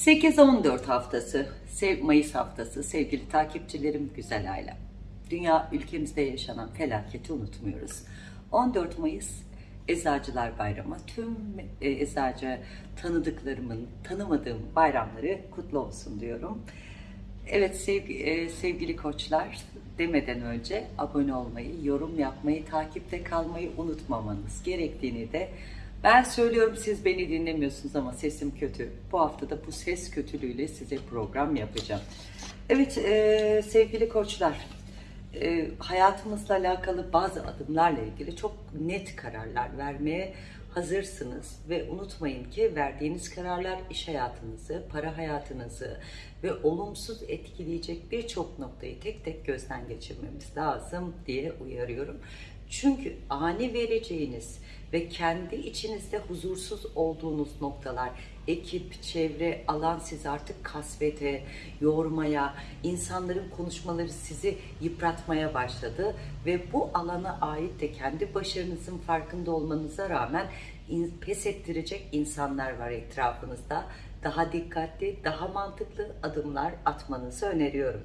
8-14 haftası, Mayıs haftası sevgili takipçilerim, güzel ailem. Dünya ülkemizde yaşanan felaketi unutmuyoruz. 14 Mayıs Eczacılar Bayramı. Tüm e, eczacı tanıdıklarımın, tanımadığım bayramları kutlu olsun diyorum. Evet e, sevgili koçlar demeden önce abone olmayı, yorum yapmayı, takipte kalmayı unutmamanız gerektiğini de ben söylüyorum siz beni dinlemiyorsunuz ama sesim kötü. Bu hafta da bu ses kötülüğüyle size program yapacağım. Evet e, sevgili koçlar e, hayatımızla alakalı bazı adımlarla ilgili çok net kararlar vermeye hazırsınız ve unutmayın ki verdiğiniz kararlar iş hayatınızı, para hayatınızı ve olumsuz etkileyecek birçok noktayı tek tek gözden geçirmemiz lazım diye uyarıyorum. Çünkü ani vereceğiniz ve kendi içinizde huzursuz olduğunuz noktalar, ekip, çevre, alan sizi artık kasvete, yormaya, insanların konuşmaları sizi yıpratmaya başladı ve bu alana ait de kendi başarınızın farkında olmanıza rağmen pes ettirecek insanlar var etrafınızda. Daha dikkatli, daha mantıklı adımlar atmanızı öneriyorum.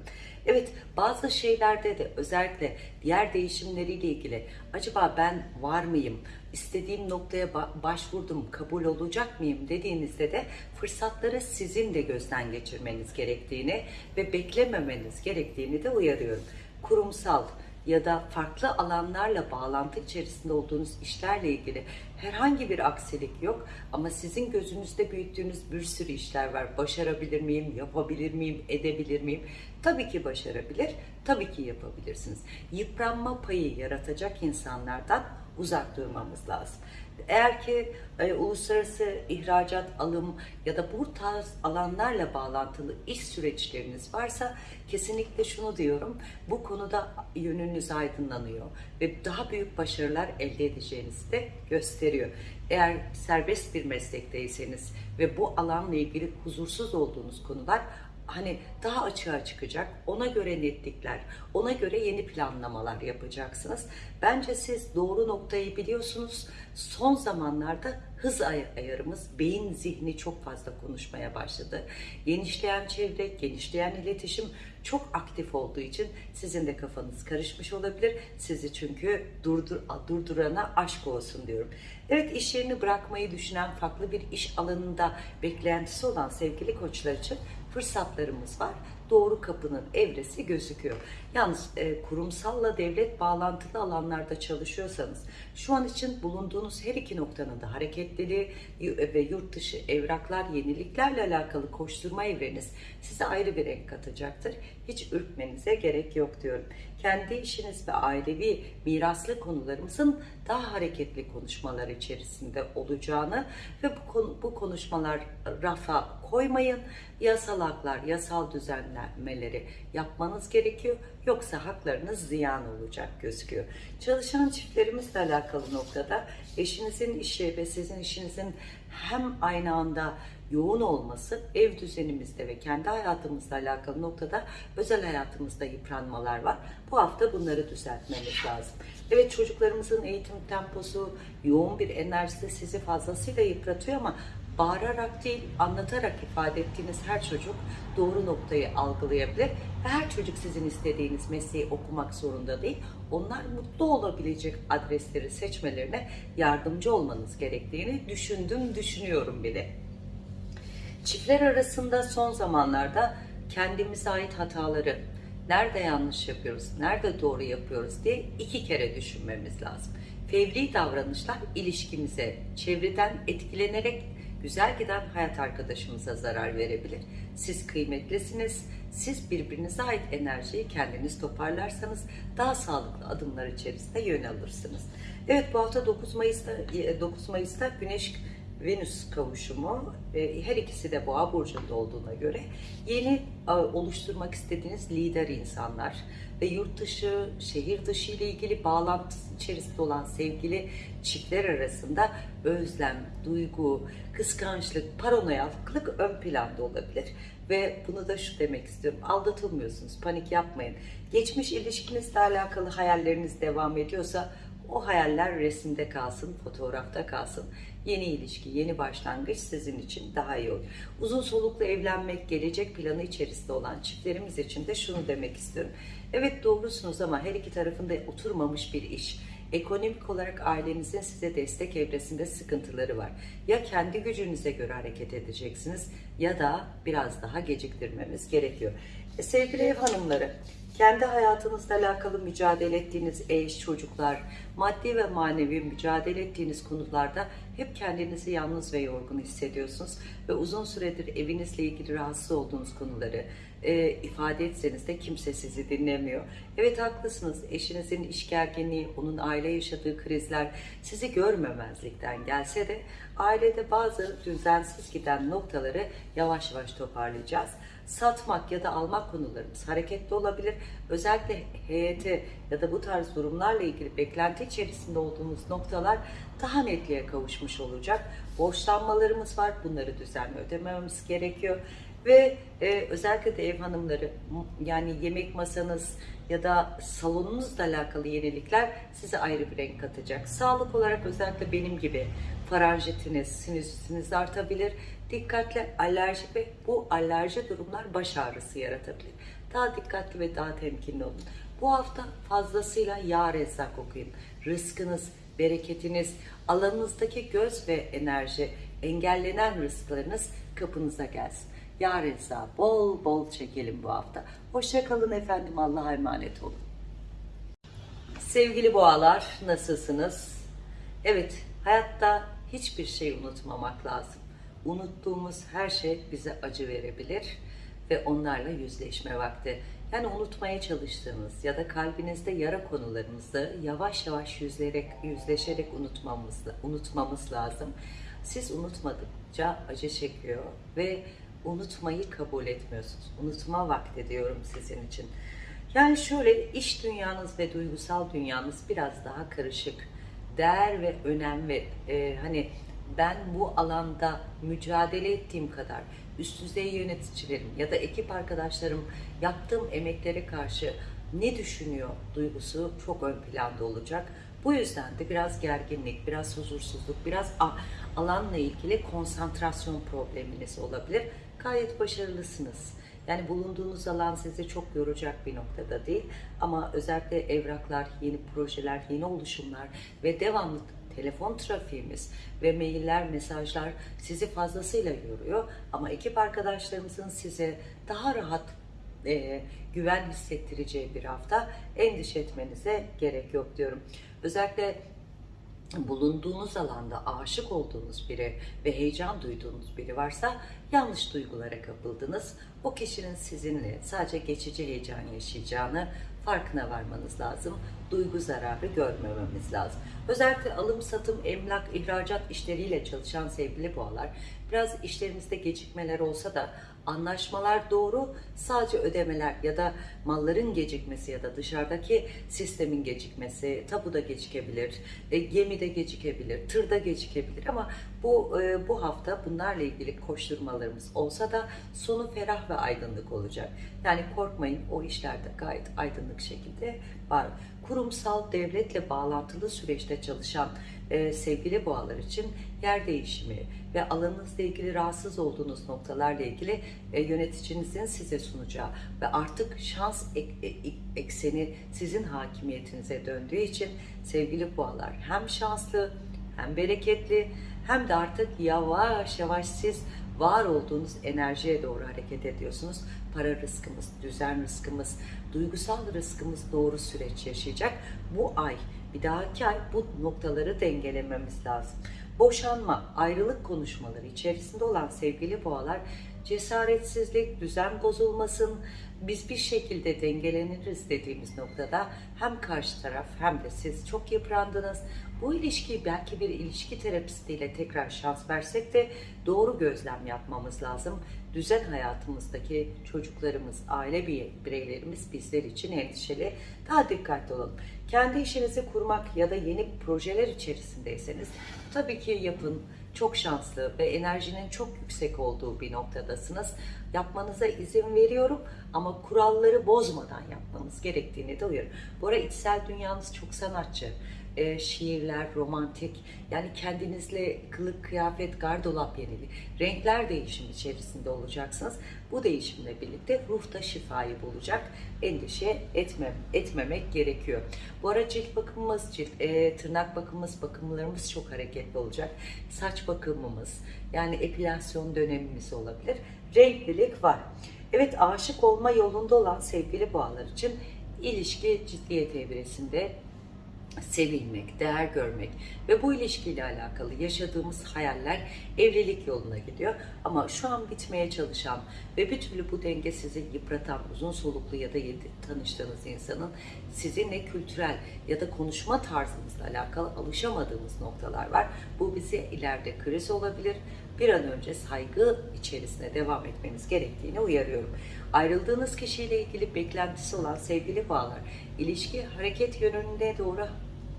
Evet, bazı şeylerde de özellikle diğer değişimleriyle ilgili acaba ben var mıyım, istediğim noktaya ba- başvurdum, kabul olacak mıyım dediğinizde de fırsatları sizin de gözden geçirmeniz gerektiğini ve beklememeniz gerektiğini de uyarıyorum. Kurumsal, ya da farklı alanlarla bağlantı içerisinde olduğunuz işlerle ilgili herhangi bir aksilik yok ama sizin gözünüzde büyüttüğünüz bir sürü işler var. Başarabilir miyim, yapabilir miyim, edebilir miyim? Tabii ki başarabilir, tabii ki yapabilirsiniz. Yıpranma payı yaratacak insanlardan uzak durmamız lazım. Eğer ki e, uluslararası ihracat, alım ya da bu tarz alanlarla bağlantılı iş süreçleriniz varsa kesinlikle şunu diyorum. Bu konuda yönünüz aydınlanıyor ve daha büyük başarılar elde edeceğinizi de gösteriyor. Eğer serbest bir meslekteyseniz ve bu alanla ilgili huzursuz olduğunuz konular hani daha açığa çıkacak. Ona göre netlikler, ona göre yeni planlamalar yapacaksınız. Bence siz doğru noktayı biliyorsunuz. Son zamanlarda hız ay- ayarımız, beyin zihni çok fazla konuşmaya başladı. Genişleyen çevre, genişleyen iletişim çok aktif olduğu için sizin de kafanız karışmış olabilir. Sizi çünkü durdur, durdurana aşk olsun diyorum. Evet iş yerini bırakmayı düşünen farklı bir iş alanında beklentisi olan sevgili koçlar için fırsatlarımız var. Doğru kapının evresi gözüküyor. Yalnız e, kurumsalla devlet bağlantılı alanlarda çalışıyorsanız şu an için bulunduğunuz her iki noktanın da hareketliliği y- ve yurt dışı evraklar, yeniliklerle alakalı koşturma evreniz size ayrı bir renk katacaktır. Hiç ürkmenize gerek yok diyorum. Kendi işiniz ve ailevi miraslı konularımızın daha hareketli konuşmalar içerisinde olacağını ve bu, konu, bu konuşmalar rafa koymayın. Yasal haklar, yasal düzenlemeleri yapmanız gerekiyor. Yoksa haklarınız ziyan olacak gözüküyor. Çalışan çiftlerimizle alakalı noktada eşinizin işi ve sizin işinizin hem aynı anda yoğun olması ev düzenimizde ve kendi hayatımızla alakalı noktada özel hayatımızda yıpranmalar var. Bu hafta bunları düzeltmemiz lazım. Evet çocuklarımızın eğitim temposu, yoğun bir enerjisi sizi fazlasıyla yıpratıyor ama bağırarak değil, anlatarak ifade ettiğiniz her çocuk doğru noktayı algılayabilir. Ve her çocuk sizin istediğiniz mesleği okumak zorunda değil. Onlar mutlu olabilecek adresleri seçmelerine yardımcı olmanız gerektiğini düşündüm, düşünüyorum bile. Çiftler arasında son zamanlarda kendimize ait hataları, nerede yanlış yapıyoruz, nerede doğru yapıyoruz diye iki kere düşünmemiz lazım. Fevri davranışlar ilişkimize, çevreden etkilenerek güzel giden hayat arkadaşımıza zarar verebilir. Siz kıymetlisiniz. Siz birbirinize ait enerjiyi kendiniz toparlarsanız daha sağlıklı adımlar içerisinde yön alırsınız. Evet bu hafta 9 Mayıs'ta 9 Mayıs'ta Güneş Venüs kavuşumu e, her ikisi de boğa burcunda olduğuna göre yeni oluşturmak istediğiniz lider insanlar ve yurt dışı, şehir dışı ile ilgili bağlantısı içerisinde olan sevgili çiftler arasında özlem, duygu, kıskançlık, paranoyaklık ön planda olabilir. Ve bunu da şu demek istiyorum. Aldatılmıyorsunuz, panik yapmayın. Geçmiş ilişkinizle alakalı hayalleriniz devam ediyorsa o hayaller resimde kalsın, fotoğrafta kalsın. Yeni ilişki, yeni başlangıç sizin için daha iyi olur. Uzun soluklu evlenmek, gelecek planı içerisinde olan çiftlerimiz için de şunu demek istiyorum. Evet doğrusunuz ama her iki tarafında oturmamış bir iş. Ekonomik olarak ailenizin size destek evresinde sıkıntıları var. Ya kendi gücünüze göre hareket edeceksiniz ya da biraz daha geciktirmemiz gerekiyor. E, sevgili ev hanımları, kendi hayatınızla alakalı mücadele ettiğiniz eş, çocuklar, maddi ve manevi mücadele ettiğiniz konularda hep kendinizi yalnız ve yorgun hissediyorsunuz ve uzun süredir evinizle ilgili rahatsız olduğunuz konuları e, ifade etseniz de kimse sizi dinlemiyor. Evet haklısınız. Eşinizin iş gerginliği, onun aile yaşadığı krizler sizi görmemezlikten gelse de ailede bazı düzensiz giden noktaları yavaş yavaş toparlayacağız satmak ya da almak konularımız hareketli olabilir. Özellikle heyete ya da bu tarz durumlarla ilgili beklenti içerisinde olduğumuz noktalar daha netliğe kavuşmuş olacak. Borçlanmalarımız var. Bunları düzenli ödememiz gerekiyor. Ve e, özellikle de ev hanımları yani yemek masanız ya da salonunuzla alakalı yenilikler size ayrı bir renk katacak. Sağlık olarak özellikle benim gibi faranjitiniz, sinüsitiniz artabilir. Dikkatli alerji ve bu alerji durumlar baş ağrısı yaratabilir. Daha dikkatli ve daha temkinli olun. Bu hafta fazlasıyla yağ rezzak okuyun. Rızkınız, bereketiniz, alanınızdaki göz ve enerji, engellenen rızklarınız kapınıza gelsin. Yağ rezza bol bol çekelim bu hafta. Hoşça kalın efendim. Allah'a emanet olun. Sevgili boğalar nasılsınız? Evet hayatta hiçbir şey unutmamak lazım. Unuttuğumuz her şey bize acı verebilir ve onlarla yüzleşme vakti. Yani unutmaya çalıştığınız ya da kalbinizde yara konularınızı yavaş yavaş yüzlerek, yüzleşerek unutmamız, unutmamız lazım. Siz unutmadıkça acı çekiyor ve unutmayı kabul etmiyorsunuz. Unutma vakti diyorum sizin için. Yani şöyle iş dünyanız ve duygusal dünyanız biraz daha karışık. Değer ve önem ve e, hani ben bu alanda mücadele ettiğim kadar üst düzey yöneticilerim ya da ekip arkadaşlarım yaptığım emeklere karşı ne düşünüyor duygusu çok ön planda olacak. Bu yüzden de biraz gerginlik, biraz huzursuzluk, biraz alanla ilgili konsantrasyon probleminiz olabilir. Gayet başarılısınız. Yani bulunduğunuz alan sizi çok yoracak bir noktada değil. Ama özellikle evraklar, yeni projeler, yeni oluşumlar ve devamlı telefon trafiğimiz ve mailler, mesajlar sizi fazlasıyla yoruyor. Ama ekip arkadaşlarımızın size daha rahat e, güven hissettireceği bir hafta endişe etmenize gerek yok diyorum. Özellikle bulunduğunuz alanda aşık olduğunuz biri ve heyecan duyduğunuz biri varsa yanlış duygulara kapıldınız. O kişinin sizinle sadece geçici heyecan yaşayacağını farkına varmanız lazım. Duygu zararı görmememiz lazım. Özellikle alım, satım, emlak, ihracat işleriyle çalışan sevgili boğalar biraz işlerimizde gecikmeler olsa da anlaşmalar doğru sadece ödemeler ya da malların gecikmesi ya da dışarıdaki sistemin gecikmesi tapuda gecikebilir, e, gemide gecikebilir, tırda gecikebilir ama bu e, bu hafta bunlarla ilgili koşturmalarımız olsa da sonu ferah ve aydınlık olacak. Yani korkmayın o işlerde gayet aydınlık şekilde var. Kurumsal devletle bağlantılı süreçte çalışan e, sevgili boğalar için yer değişimi ve alanınızla ilgili rahatsız olduğunuz noktalarla ilgili e, yöneticinizin size sunacağı ve artık şans ek, e, ekseni sizin hakimiyetinize döndüğü için sevgili boğalar hem şanslı hem bereketli hem de artık yavaş yavaş siz var olduğunuz enerjiye doğru hareket ediyorsunuz. Para rızkımız, düzen rızkımız, duygusal rızkımız doğru süreç yaşayacak. Bu ay, bir dahaki ay bu noktaları dengelememiz lazım. Boşanma, ayrılık konuşmaları içerisinde olan sevgili boğalar cesaretsizlik, düzen bozulmasın, biz bir şekilde dengeleniriz dediğimiz noktada hem karşı taraf hem de siz çok yıprandınız. Bu ilişkiyi belki bir ilişki terapistiyle tekrar şans versek de doğru gözlem yapmamız lazım. Düzen hayatımızdaki çocuklarımız, aile bireylerimiz bizler için endişeli. Daha dikkatli olun. Kendi işinizi kurmak ya da yeni projeler içerisindeyseniz tabii ki yapın çok şanslı ve enerjinin çok yüksek olduğu bir noktadasınız. Yapmanıza izin veriyorum ama kuralları bozmadan yapmanız gerektiğini de uyarıyorum. Bu arada içsel dünyanız çok sanatçı. E, şiirler, romantik, yani kendinizle kılık, kıyafet, gardırop yenili, renkler değişimi içerisinde olacaksınız. Bu değişimle birlikte ruhta şifayı bulacak. Endişe etmem, etmemek gerekiyor. Bu ara cilt bakımımız, cilt, e, tırnak bakımımız, bakımlarımız çok hareketli olacak. Saç bakımımız, yani epilasyon dönemimiz olabilir. Renklilik var. Evet aşık olma yolunda olan sevgili boğalar için ilişki ciddiyet evresinde sevilmek, değer görmek ve bu ilişkiyle alakalı yaşadığımız hayaller evlilik yoluna gidiyor. Ama şu an bitmeye çalışan ve bir türlü bu denge sizi yıpratan uzun soluklu ya da tanıştığınız insanın sizinle kültürel ya da konuşma tarzınızla alakalı alışamadığımız noktalar var. Bu bize ileride kriz olabilir. Bir an önce saygı içerisinde devam etmeniz gerektiğini uyarıyorum. Ayrıldığınız kişiyle ilgili beklentisi olan sevgili bağlar, ilişki hareket yönünde doğru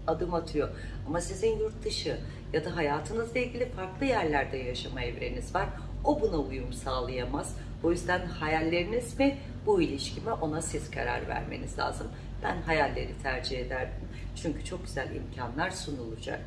adım atıyor. Ama sizin yurt dışı ya da hayatınızla ilgili farklı yerlerde yaşama evreniniz var. O buna uyum sağlayamaz. O yüzden hayalleriniz mi bu ilişki mi ona siz karar vermeniz lazım. Ben hayalleri tercih ederdim. Çünkü çok güzel imkanlar sunulacak.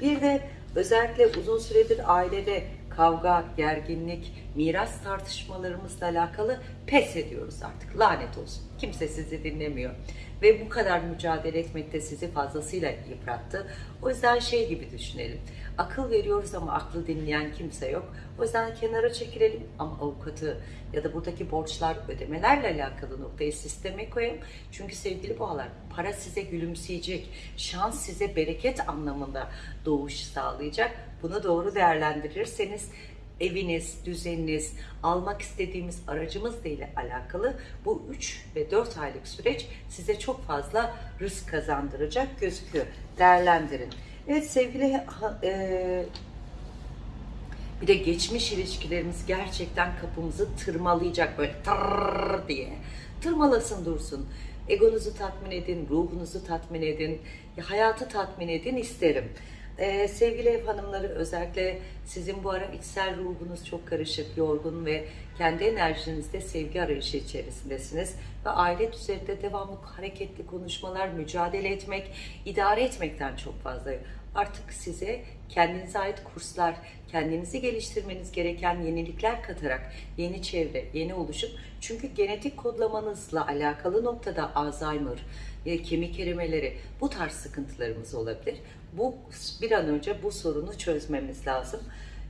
Bir de özellikle uzun süredir ailede kavga, gerginlik, miras tartışmalarımızla alakalı pes ediyoruz artık. Lanet olsun. Kimse sizi dinlemiyor. Ve bu kadar mücadele etmek de sizi fazlasıyla yıprattı. O yüzden şey gibi düşünelim. Akıl veriyoruz ama aklı dinleyen kimse yok. O yüzden kenara çekilelim ama avukatı ya da buradaki borçlar ödemelerle alakalı noktayı sisteme koyalım. Çünkü sevgili boğalar para size gülümseyecek, şans size bereket anlamında doğuş sağlayacak. Bunu doğru değerlendirirseniz eviniz, düzeniniz, almak istediğimiz aracımızla ile alakalı bu 3 ve 4 aylık süreç size çok fazla rızk kazandıracak gözüküyor. Değerlendirin. Evet sevgili e, bir de geçmiş ilişkilerimiz gerçekten kapımızı tırmalayacak böyle tırrrr diye. Tırmalasın dursun. Egonuzu tatmin edin, ruhunuzu tatmin edin, hayatı tatmin edin isterim. Ee, sevgili ev hanımları özellikle sizin bu ara içsel ruhunuz çok karışık, yorgun ve kendi enerjinizde sevgi arayışı içerisindesiniz. Ve aile düzeninde devamlı hareketli konuşmalar, mücadele etmek, idare etmekten çok fazla. Artık size kendinize ait kurslar, kendinizi geliştirmeniz gereken yenilikler katarak yeni çevre, yeni oluşum. Çünkü genetik kodlamanızla alakalı noktada Alzheimer, e, kemik erimeleri bu tarz sıkıntılarımız olabilir. Bu bir an önce bu sorunu çözmemiz lazım.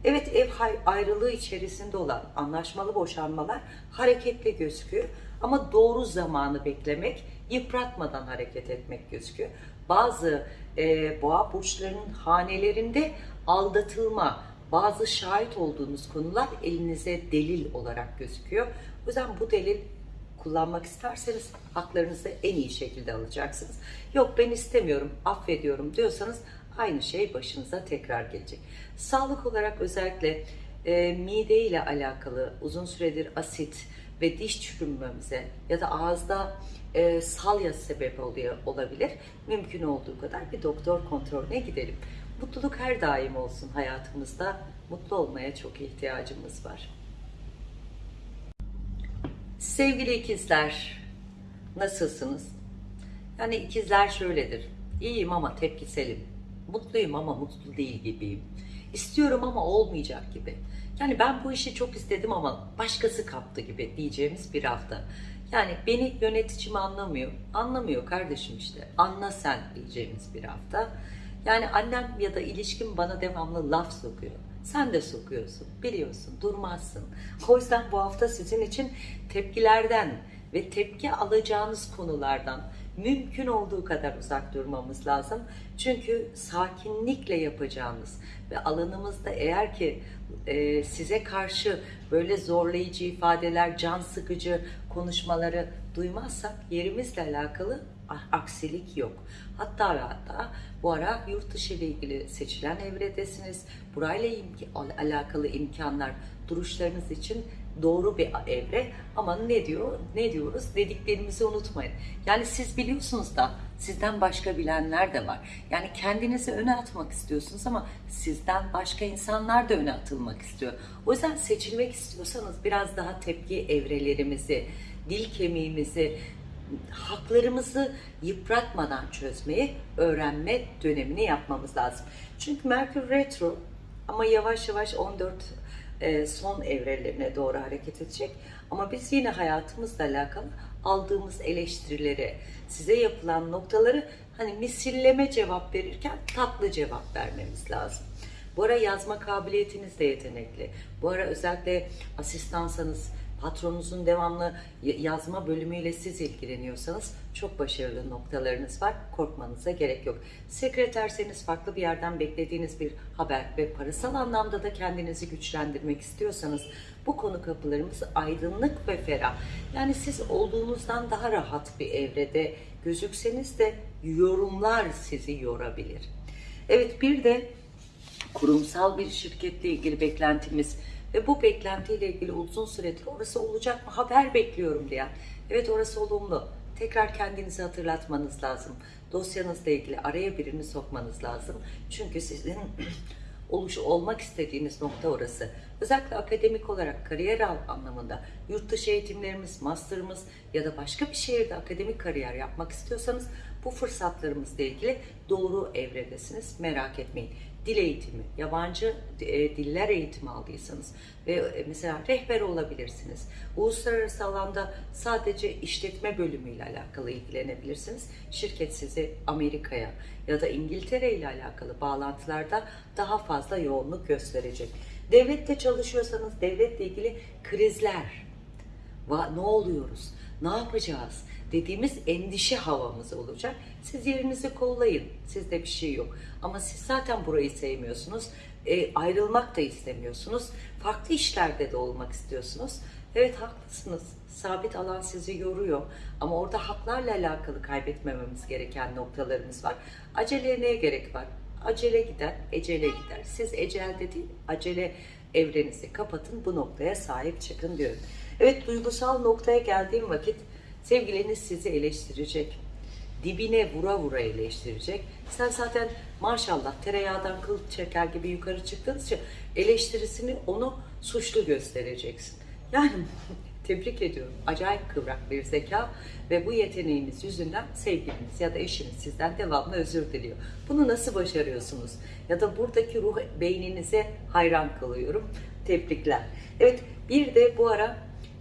Evet ev ayrılığı içerisinde olan anlaşmalı boşanmalar hareketli gözüküyor. Ama doğru zamanı beklemek, yıpratmadan hareket etmek gözüküyor. Bazı e, boğa burçlarının hanelerinde aldatılma, bazı şahit olduğunuz konular elinize delil olarak gözüküyor. O yüzden bu delil kullanmak isterseniz haklarınızı en iyi şekilde alacaksınız. Yok ben istemiyorum, affediyorum diyorsanız aynı şey başınıza tekrar gelecek. Sağlık olarak özellikle e, mide ile alakalı uzun süredir asit ve diş çürümemize ya da ağızda e, salya sebep oluyor olabilir. Mümkün olduğu kadar bir doktor kontrolüne gidelim. Mutluluk her daim olsun hayatımızda. Mutlu olmaya çok ihtiyacımız var. Sevgili ikizler, nasılsınız? Yani ikizler şöyledir. İyiyim ama tepkiselim. Mutluyum ama mutlu değil gibiyim. İstiyorum ama olmayacak gibi. Yani ben bu işi çok istedim ama başkası kaptı gibi diyeceğimiz bir hafta. Yani beni yöneticim anlamıyor. Anlamıyor kardeşim işte. Anla sen diyeceğimiz bir hafta. Yani annem ya da ilişkim bana devamlı laf sokuyor. Sen de sokuyorsun, biliyorsun, durmazsın. O yüzden bu hafta sizin için tepkilerden ve tepki alacağınız konulardan mümkün olduğu kadar uzak durmamız lazım. Çünkü sakinlikle yapacağınız ve alanımızda eğer ki e, size karşı böyle zorlayıcı ifadeler, can sıkıcı konuşmaları duymazsak yerimizle alakalı aksilik yok. Hatta ve hatta bu ara yurt dışı ile ilgili seçilen evredesiniz. Burayla imk alakalı imkanlar duruşlarınız için doğru bir evre ama ne diyor ne diyoruz dediklerimizi unutmayın. Yani siz biliyorsunuz da sizden başka bilenler de var. Yani kendinizi öne atmak istiyorsunuz ama sizden başka insanlar da öne atılmak istiyor. O yüzden seçilmek istiyorsanız biraz daha tepki evrelerimizi, dil kemiğimizi haklarımızı yıpratmadan çözmeyi öğrenme dönemini yapmamız lazım. Çünkü Merkür Retro ama yavaş yavaş 14 e, son evrelerine doğru hareket edecek. Ama biz yine hayatımızla alakalı aldığımız eleştirileri, size yapılan noktaları hani misilleme cevap verirken tatlı cevap vermemiz lazım. Bu ara yazma kabiliyetiniz de yetenekli. Bu ara özellikle asistansanız, patronunuzun devamlı yazma bölümüyle siz ilgileniyorsanız çok başarılı noktalarınız var. Korkmanıza gerek yok. Sekreterseniz farklı bir yerden beklediğiniz bir haber ve parasal anlamda da kendinizi güçlendirmek istiyorsanız bu konu kapılarımız aydınlık ve ferah. Yani siz olduğunuzdan daha rahat bir evrede gözükseniz de yorumlar sizi yorabilir. Evet bir de kurumsal bir şirketle ilgili beklentimiz ve bu beklentiyle ilgili uzun süredir orası olacak mı haber bekliyorum diyen. Evet orası olumlu. Tekrar kendinizi hatırlatmanız lazım. Dosyanızla ilgili araya birini sokmanız lazım. Çünkü sizin oluş olmak istediğiniz nokta orası. Özellikle akademik olarak kariyer anlamında yurt dışı eğitimlerimiz, master'ımız ya da başka bir şehirde akademik kariyer yapmak istiyorsanız bu fırsatlarımızla ilgili doğru evredesiniz. Merak etmeyin. Dil eğitimi, yabancı e, diller eğitimi aldıysanız ve e, mesela rehber olabilirsiniz. Uluslararası alanda sadece işletme bölümüyle alakalı ilgilenebilirsiniz. Şirket sizi Amerika'ya ya da İngiltere ile alakalı bağlantılarda daha fazla yoğunluk gösterecek. Devlette çalışıyorsanız devletle ilgili krizler, ne oluyoruz, ne yapacağız dediğimiz endişe havamız olacak. Siz yerinizi kollayın, sizde bir şey yok. Ama siz zaten burayı sevmiyorsunuz, E, ayrılmak da istemiyorsunuz, farklı işlerde de olmak istiyorsunuz. Evet haklısınız, sabit alan sizi yoruyor ama orada haklarla alakalı kaybetmememiz gereken noktalarımız var. Aceleye neye gerek var? Acele gider, ecele gider. Siz ecelde değil, acele evrenizi kapatın, bu noktaya sahip çıkın diyorum. Evet, duygusal noktaya geldiğim vakit sevgiliniz sizi eleştirecek. Dibine vura vura eleştirecek. Sen zaten maşallah tereyağdan kıl çeker gibi yukarı çıktığınız için eleştirisini onu suçlu göstereceksin. Yani tebrik ediyorum. Acayip kıvrak bir zeka ve bu yeteneğiniz yüzünden sevgiliniz ya da eşiniz sizden devamlı özür diliyor. Bunu nasıl başarıyorsunuz? Ya da buradaki ruh beyninize hayran kalıyorum. Tebrikler. Evet bir de bu ara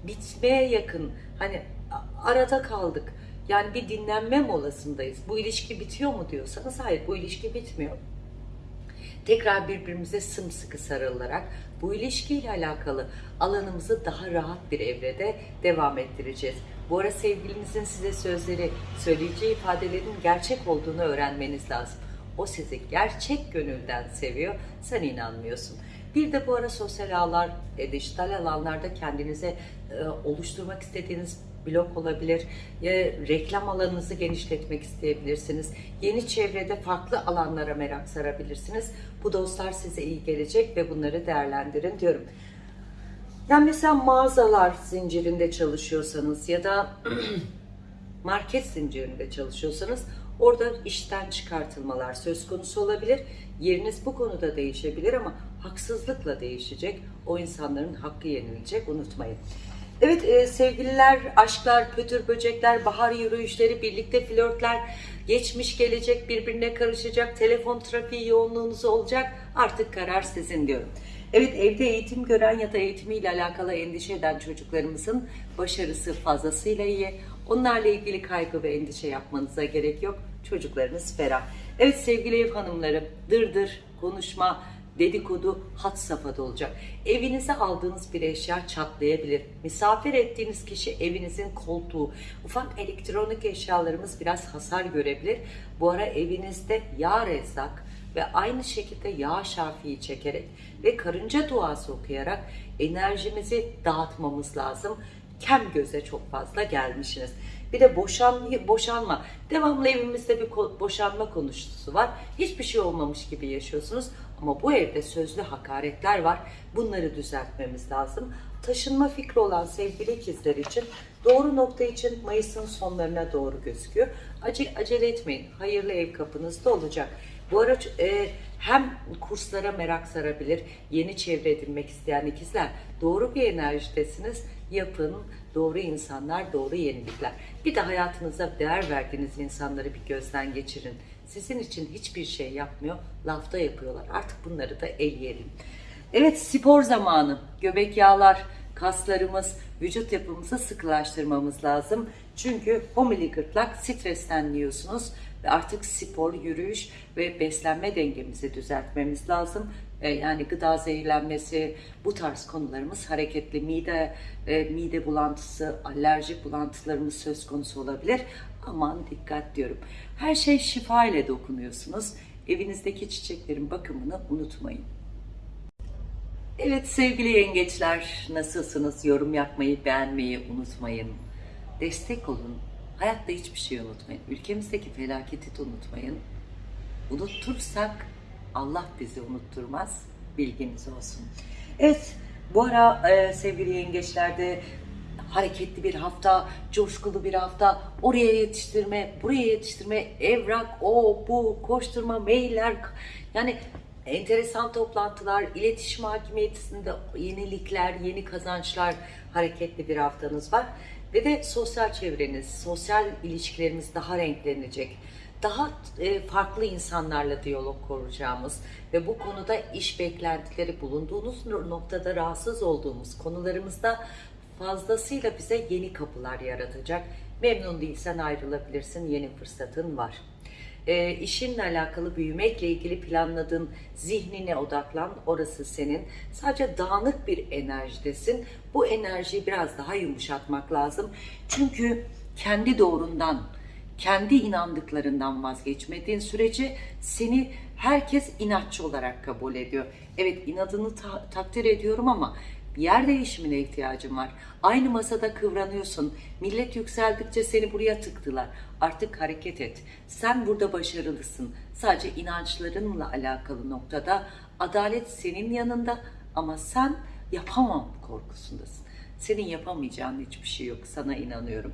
bitmeye yakın hani arada kaldık. Yani bir dinlenme molasındayız. Bu ilişki bitiyor mu diyorsanız hayır bu ilişki bitmiyor tekrar birbirimize sımsıkı sarılarak bu ilişkiyle alakalı alanımızı daha rahat bir evrede devam ettireceğiz. Bu ara sevgilinizin size sözleri, söyleyeceği ifadelerin gerçek olduğunu öğrenmeniz lazım. O sizi gerçek gönülden seviyor, sen inanmıyorsun. Bir de bu ara sosyal ağlar, e, dijital alanlarda kendinize e, oluşturmak istediğiniz blog olabilir, ya reklam alanınızı genişletmek isteyebilirsiniz. Yeni çevrede farklı alanlara merak sarabilirsiniz. Bu dostlar size iyi gelecek ve bunları değerlendirin diyorum. Yani mesela mağazalar zincirinde çalışıyorsanız ya da market zincirinde çalışıyorsanız orada işten çıkartılmalar söz konusu olabilir. Yeriniz bu konuda değişebilir ama haksızlıkla değişecek. O insanların hakkı yenilecek unutmayın. Evet e, sevgililer, aşklar, pötür böcekler, bahar yürüyüşleri, birlikte flörtler, geçmiş gelecek birbirine karışacak, telefon trafiği yoğunluğunuz olacak. Artık karar sizin diyorum. Evet evde eğitim gören ya da eğitimiyle alakalı endişe eden çocuklarımızın başarısı fazlasıyla iyi. Onlarla ilgili kaygı ve endişe yapmanıza gerek yok. Çocuklarınız ferah. Evet sevgili ev hanımlarım, dırdır, konuşma, dedikodu had safhada olacak. Evinize aldığınız bir eşya çatlayabilir. Misafir ettiğiniz kişi evinizin koltuğu. Ufak elektronik eşyalarımız biraz hasar görebilir. Bu ara evinizde yağ rezzak ve aynı şekilde yağ şafiyi çekerek ve karınca duası okuyarak enerjimizi dağıtmamız lazım. Kem göze çok fazla gelmişsiniz. Bir de boşan, boşanma. Devamlı evimizde bir boşanma konuşusu var. Hiçbir şey olmamış gibi yaşıyorsunuz. Ama bu evde sözlü hakaretler var. Bunları düzeltmemiz lazım. Taşınma fikri olan sevgili ikizler için doğru nokta için Mayıs'ın sonlarına doğru gözüküyor. Acele, acele etmeyin. Hayırlı ev kapınızda olacak. Bu ara e, hem kurslara merak sarabilir, yeni çevre edinmek isteyen ikizler doğru bir enerjidesiniz. Yapın, doğru insanlar, doğru yenilikler. Bir de hayatınıza değer verdiğiniz insanları bir gözden geçirin. Sizin için hiçbir şey yapmıyor, lafta yapıyorlar. Artık bunları da eleyelim. Evet spor zamanı. Göbek yağlar, kaslarımız, vücut yapımızı sıkılaştırmamız lazım. Çünkü homili gırtlak stresten yiyorsunuz ve artık spor, yürüyüş ve beslenme dengemizi düzeltmemiz lazım. E, Yani gıda zehirlenmesi, bu tarz konularımız hareketli mide, e, mide bulantısı, alerjik bulantılarımız söz konusu olabilir. Aman dikkat diyorum. Her şey şifa ile dokunuyorsunuz. Evinizdeki çiçeklerin bakımını unutmayın. Evet sevgili yengeçler nasılsınız? Yorum yapmayı, beğenmeyi unutmayın. Destek olun. Hayatta hiçbir şey unutmayın. Ülkemizdeki felaketi de unutmayın. Unutursak Allah bizi unutturmaz. Bilginiz olsun. Evet bu ara e, sevgili yengeçlerde hareketli bir hafta, coşkulu bir hafta, oraya yetiştirme, buraya yetiştirme, evrak, o, bu, koşturma, mailler, yani enteresan toplantılar, iletişim hakimiyetinde yenilikler, yeni kazançlar, hareketli bir haftanız var. Ve de sosyal çevreniz, sosyal ilişkileriniz daha renklenecek. Daha e, farklı insanlarla diyalog kuracağımız ve bu konuda iş beklentileri bulunduğunuz noktada rahatsız olduğumuz konularımızda fazlasıyla bize yeni kapılar yaratacak. Memnun değilsen ayrılabilirsin, yeni fırsatın var. E, işinle alakalı büyümekle ilgili planladığın zihnine odaklan. Orası senin. Sadece dağınık bir enerjidesin. Bu enerjiyi biraz daha yumuşatmak lazım. Çünkü kendi doğrundan, kendi inandıklarından vazgeçmediğin sürece seni herkes inatçı olarak kabul ediyor. Evet inadını ta- takdir ediyorum ama yer değişimine ihtiyacım var. Aynı masada kıvranıyorsun. Millet yükseldikçe seni buraya tıktılar. Artık hareket et. Sen burada başarılısın. Sadece inançlarınla alakalı noktada adalet senin yanında ama sen yapamam korkusundasın. Senin yapamayacağın hiçbir şey yok. Sana inanıyorum.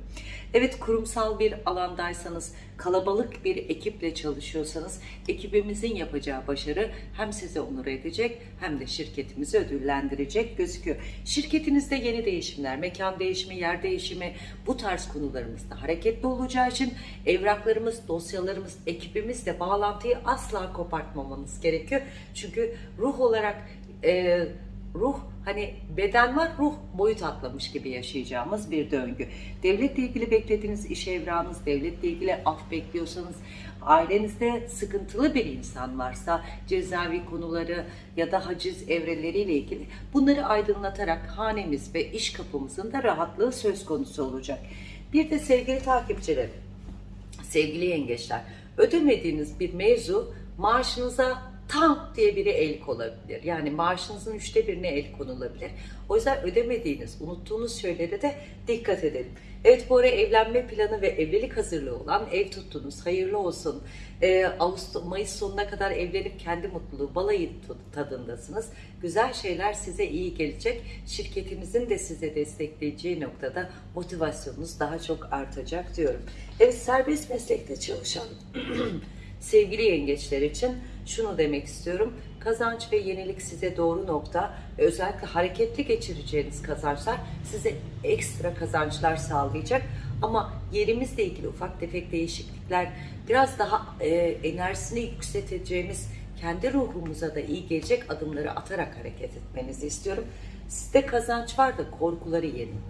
Evet kurumsal bir alandaysanız, kalabalık bir ekiple çalışıyorsanız ekibimizin yapacağı başarı hem size onur edecek hem de şirketimizi ödüllendirecek gözüküyor. Şirketinizde yeni değişimler, mekan değişimi, yer değişimi bu tarz konularımızda hareketli olacağı için evraklarımız, dosyalarımız, ekibimizle bağlantıyı asla kopartmamanız gerekiyor. Çünkü ruh olarak e, ruh hani beden var ruh boyut atlamış gibi yaşayacağımız bir döngü. Devletle ilgili beklediğiniz iş evrağınız, devletle ilgili af bekliyorsanız, ailenizde sıkıntılı bir insan varsa cezaevi konuları ya da haciz evreleriyle ilgili bunları aydınlatarak hanemiz ve iş kapımızın da rahatlığı söz konusu olacak. Bir de sevgili takipçilerim, sevgili yengeçler, ödemediğiniz bir mevzu maaşınıza tam diye biri el konulabilir. Yani maaşınızın üçte birine el konulabilir. O yüzden ödemediğiniz, unuttuğunuz şeylere de dikkat edelim. Evet bu ara evlenme planı ve evlilik hazırlığı olan ev tuttunuz. Hayırlı olsun. Ee, Ağustos, Mayıs sonuna kadar evlenip kendi mutluluğu, balayı tadındasınız. Güzel şeyler size iyi gelecek. Şirketimizin de size destekleyeceği noktada motivasyonunuz daha çok artacak diyorum. Evet serbest meslekte çalışan sevgili yengeçler için şunu demek istiyorum. Kazanç ve yenilik size doğru nokta ve özellikle hareketli geçireceğiniz kazançlar size ekstra kazançlar sağlayacak. Ama yerimizle ilgili ufak tefek değişiklikler biraz daha e, enerjisini yükselteceğimiz kendi ruhumuza da iyi gelecek adımları atarak hareket etmenizi istiyorum. Sizde kazanç var da korkuları yenin.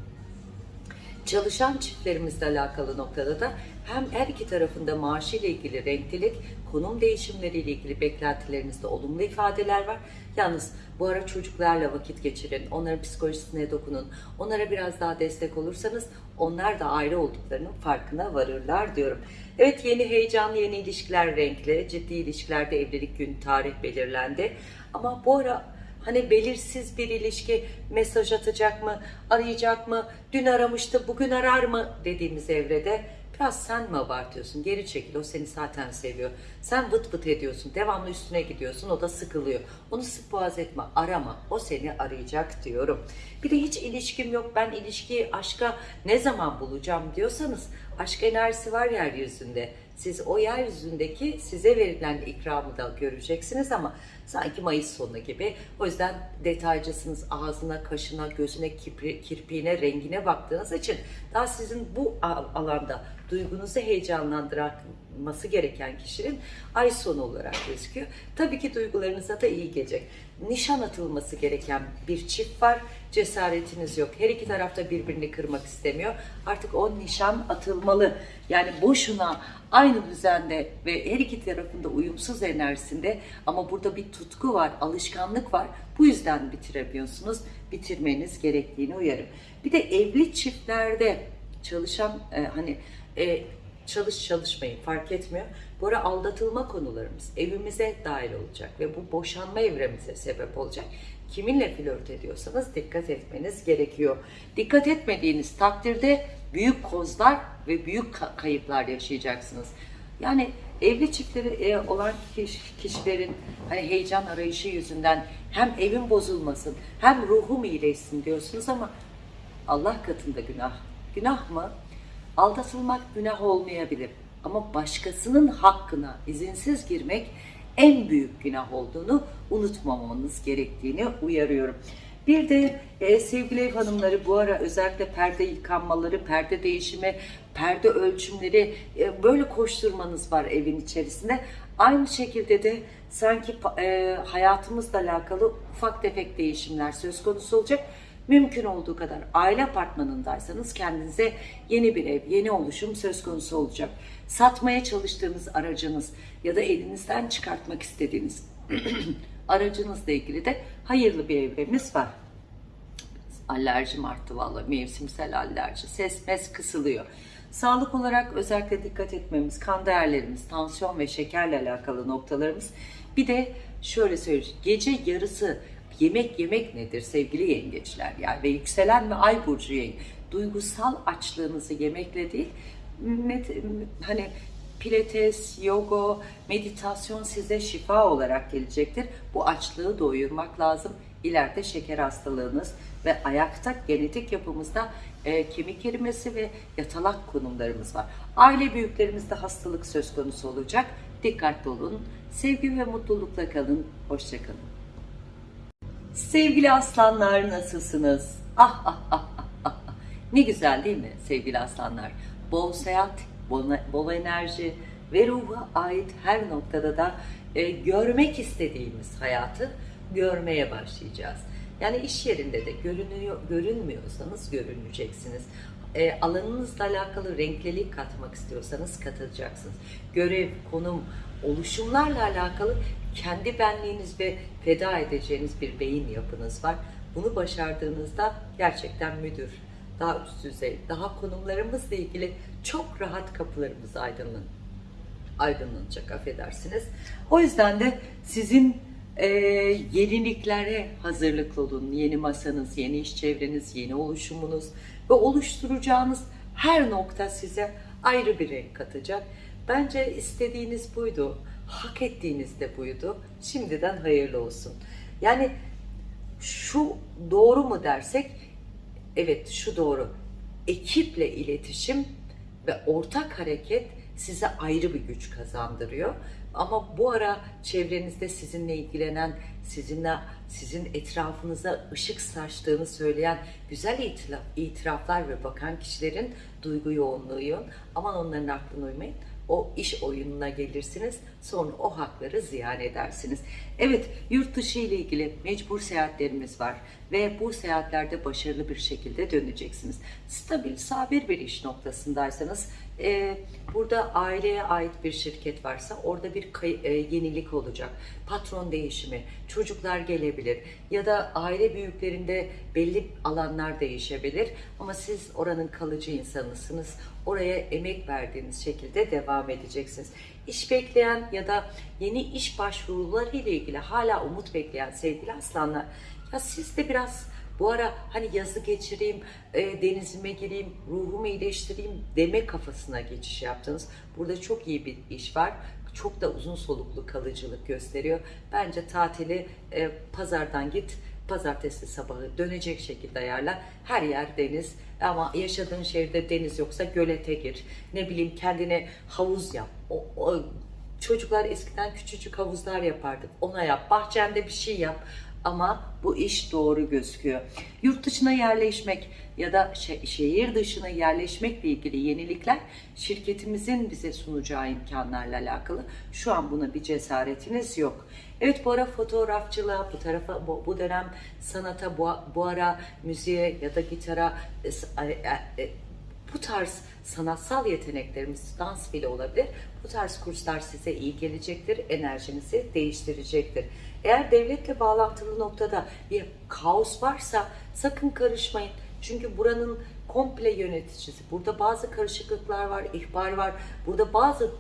Çalışan çiftlerimizle alakalı noktada da hem her iki tarafında maaşıyla ilgili renklilik, konum değişimleriyle ilgili beklentilerinizde olumlu ifadeler var. Yalnız bu ara çocuklarla vakit geçirin, onların psikolojisine dokunun, onlara biraz daha destek olursanız onlar da ayrı olduklarının farkına varırlar diyorum. Evet yeni heyecan, yeni ilişkiler renkli, ciddi ilişkilerde evlilik gün tarih belirlendi. Ama bu ara Hani belirsiz bir ilişki mesaj atacak mı, arayacak mı, dün aramıştı, bugün arar mı dediğimiz evrede biraz sen mi abartıyorsun? Geri çekil, o seni zaten seviyor. Sen vıt vıt ediyorsun, devamlı üstüne gidiyorsun, o da sıkılıyor. Onu sık boğaz etme, arama, o seni arayacak diyorum. Bir de hiç ilişkim yok, ben ilişkiyi, aşka ne zaman bulacağım diyorsanız, aşk enerjisi var yeryüzünde. Siz o yeryüzündeki size verilen ikramı da göreceksiniz ama sanki Mayıs sonu gibi. O yüzden detaycısınız. Ağzına, kaşına, gözüne, kirpiğine, rengine baktığınız için daha sizin bu alanda duygunuzu heyecanlandırması gereken kişinin ay sonu olarak gözüküyor. Tabii ki duygularınıza da iyi gelecek. Nişan atılması gereken bir çift var. Cesaretiniz yok. Her iki tarafta birbirini kırmak istemiyor. Artık o nişan atılmalı. Yani boşuna aynı düzende ve her iki tarafında uyumsuz enerjisinde ama burada bir tutku var, alışkanlık var. Bu yüzden bitiremiyorsunuz. Bitirmeniz gerektiğini uyarım. Bir de evli çiftlerde çalışan e, hani e, çalış çalışmayın fark etmiyor. Bu ara aldatılma konularımız evimize dahil olacak ve bu boşanma evremize sebep olacak. Kiminle flört ediyorsanız dikkat etmeniz gerekiyor. Dikkat etmediğiniz takdirde büyük kozlar ve büyük ka- kayıplar yaşayacaksınız. Yani evli çiftleri e, olan kiş- kişilerin hani heyecan arayışı yüzünden hem evin bozulmasın hem ruhum iyileşsin diyorsunuz ama Allah katında günah. Günah mı? Aldatılmak günah olmayabilir. Ama başkasının hakkına izinsiz girmek en büyük günah olduğunu unutmamanız gerektiğini uyarıyorum. Bir de e, sevgili ev hanımları bu ara özellikle perde yıkanmaları, perde değişimi, perde ölçümleri e, böyle koşturmanız var evin içerisinde. Aynı şekilde de sanki e, hayatımızla alakalı ufak tefek değişimler söz konusu olacak. Mümkün olduğu kadar aile apartmanındaysanız kendinize yeni bir ev, yeni oluşum söz konusu olacak. Satmaya çalıştığınız aracınız ya da elinizden çıkartmak istediğiniz aracınızla ilgili de hayırlı bir evremiz var. Alerjim arttı vallahi mevsimsel alerji. Ses mes kısılıyor. Sağlık olarak özellikle dikkat etmemiz, kan değerlerimiz, tansiyon ve şekerle alakalı noktalarımız. Bir de şöyle söyleyeyim, gece yarısı yemek yemek nedir sevgili yengeçler yani ve yükselen ve ay burcu yenge. Duygusal açlığınızı yemekle değil, hani pilates, yoga, meditasyon size şifa olarak gelecektir. Bu açlığı doyurmak lazım. İleride şeker hastalığınız ve ayakta genetik yapımızda e, kemik erimesi ve yatalak konumlarımız var. Aile büyüklerimizde hastalık söz konusu olacak. Dikkatli olun. Sevgi ve mutlulukla kalın. Hoşçakalın. Sevgili aslanlar nasılsınız? Ah ah ah ah. Ne güzel değil mi sevgili aslanlar? Bol seyahat, bol, bol enerji ve ruha ait her noktada da e, görmek istediğimiz hayatı görmeye başlayacağız. Yani iş yerinde de görünüyor, görünmüyorsanız görüneceksiniz. E, alanınızla alakalı renklilik katmak istiyorsanız katacaksınız. Görev, konum, oluşumlarla alakalı kendi benliğiniz ve feda edeceğiniz bir beyin yapınız var. Bunu başardığınızda gerçekten müdür, daha üst düzey, daha konumlarımızla ilgili çok rahat kapılarımız aydınlan aydınlanacak affedersiniz. O yüzden de sizin e, yeniliklere hazırlıklı olun. Yeni masanız, yeni iş çevreniz, yeni oluşumunuz ve oluşturacağınız her nokta size ayrı bir renk katacak. Bence istediğiniz buydu. Hak ettiğiniz de buydu. Şimdiden hayırlı olsun. Yani şu doğru mu dersek evet şu doğru. Ekiple iletişim ve ortak hareket size ayrı bir güç kazandırıyor. Ama bu ara çevrenizde sizinle ilgilenen, sizinle sizin etrafınıza ışık saçtığını söyleyen güzel itiraf, itiraflar ve bakan kişilerin duygu yoğunluğu yoğun. Aman onların aklına uymayın. O iş oyununa gelirsiniz. Sonra o hakları ziyan edersiniz. Evet, yurt dışı ile ilgili mecbur seyahatlerimiz var ve bu seyahatlerde başarılı bir şekilde döneceksiniz. Stabil, sabir bir iş noktasındaysanız e, burada aileye ait bir şirket varsa orada bir e, yenilik olacak. Patron değişimi, çocuklar gelebilir ya da aile büyüklerinde belli alanlar değişebilir ama siz oranın kalıcı insanısınız. Oraya emek verdiğiniz şekilde devam edeceksiniz. İş bekleyen ya da yeni iş başvuruları ile ilgili hala umut bekleyen sevgili aslanlar ya siz de biraz bu ara hani yazı geçireyim, e, denizime gireyim, ruhumu iyileştireyim deme kafasına geçiş yaptınız. Burada çok iyi bir iş var. Çok da uzun soluklu kalıcılık gösteriyor. Bence tatili e, pazardan git, pazartesi sabahı dönecek şekilde ayarla. Her yer deniz ama yaşadığın şehirde deniz yoksa gölete gir. Ne bileyim kendine havuz yap. O, o- çocuklar eskiden küçücük havuzlar yapardık. Ona yap. Bahçende bir şey yap. Ama bu iş doğru gözüküyor. Yurt dışına yerleşmek ya da şe- şehir dışına yerleşmekle ilgili yenilikler şirketimizin bize sunacağı imkanlarla alakalı. Şu an buna bir cesaretiniz yok. Evet bu ara fotoğrafçılığa, bu tarafa bu, bu dönem sanata, bu, bu ara müziğe ya da gitara e, e, e, bu tarz sanatsal yeteneklerimiz dans bile olabilir. Bu tarz kurslar size iyi gelecektir, enerjinizi değiştirecektir. Eğer devletle bağlantılı noktada bir kaos varsa sakın karışmayın. Çünkü buranın komple yöneticisi. Burada bazı karışıklıklar var, ihbar var. Burada bazı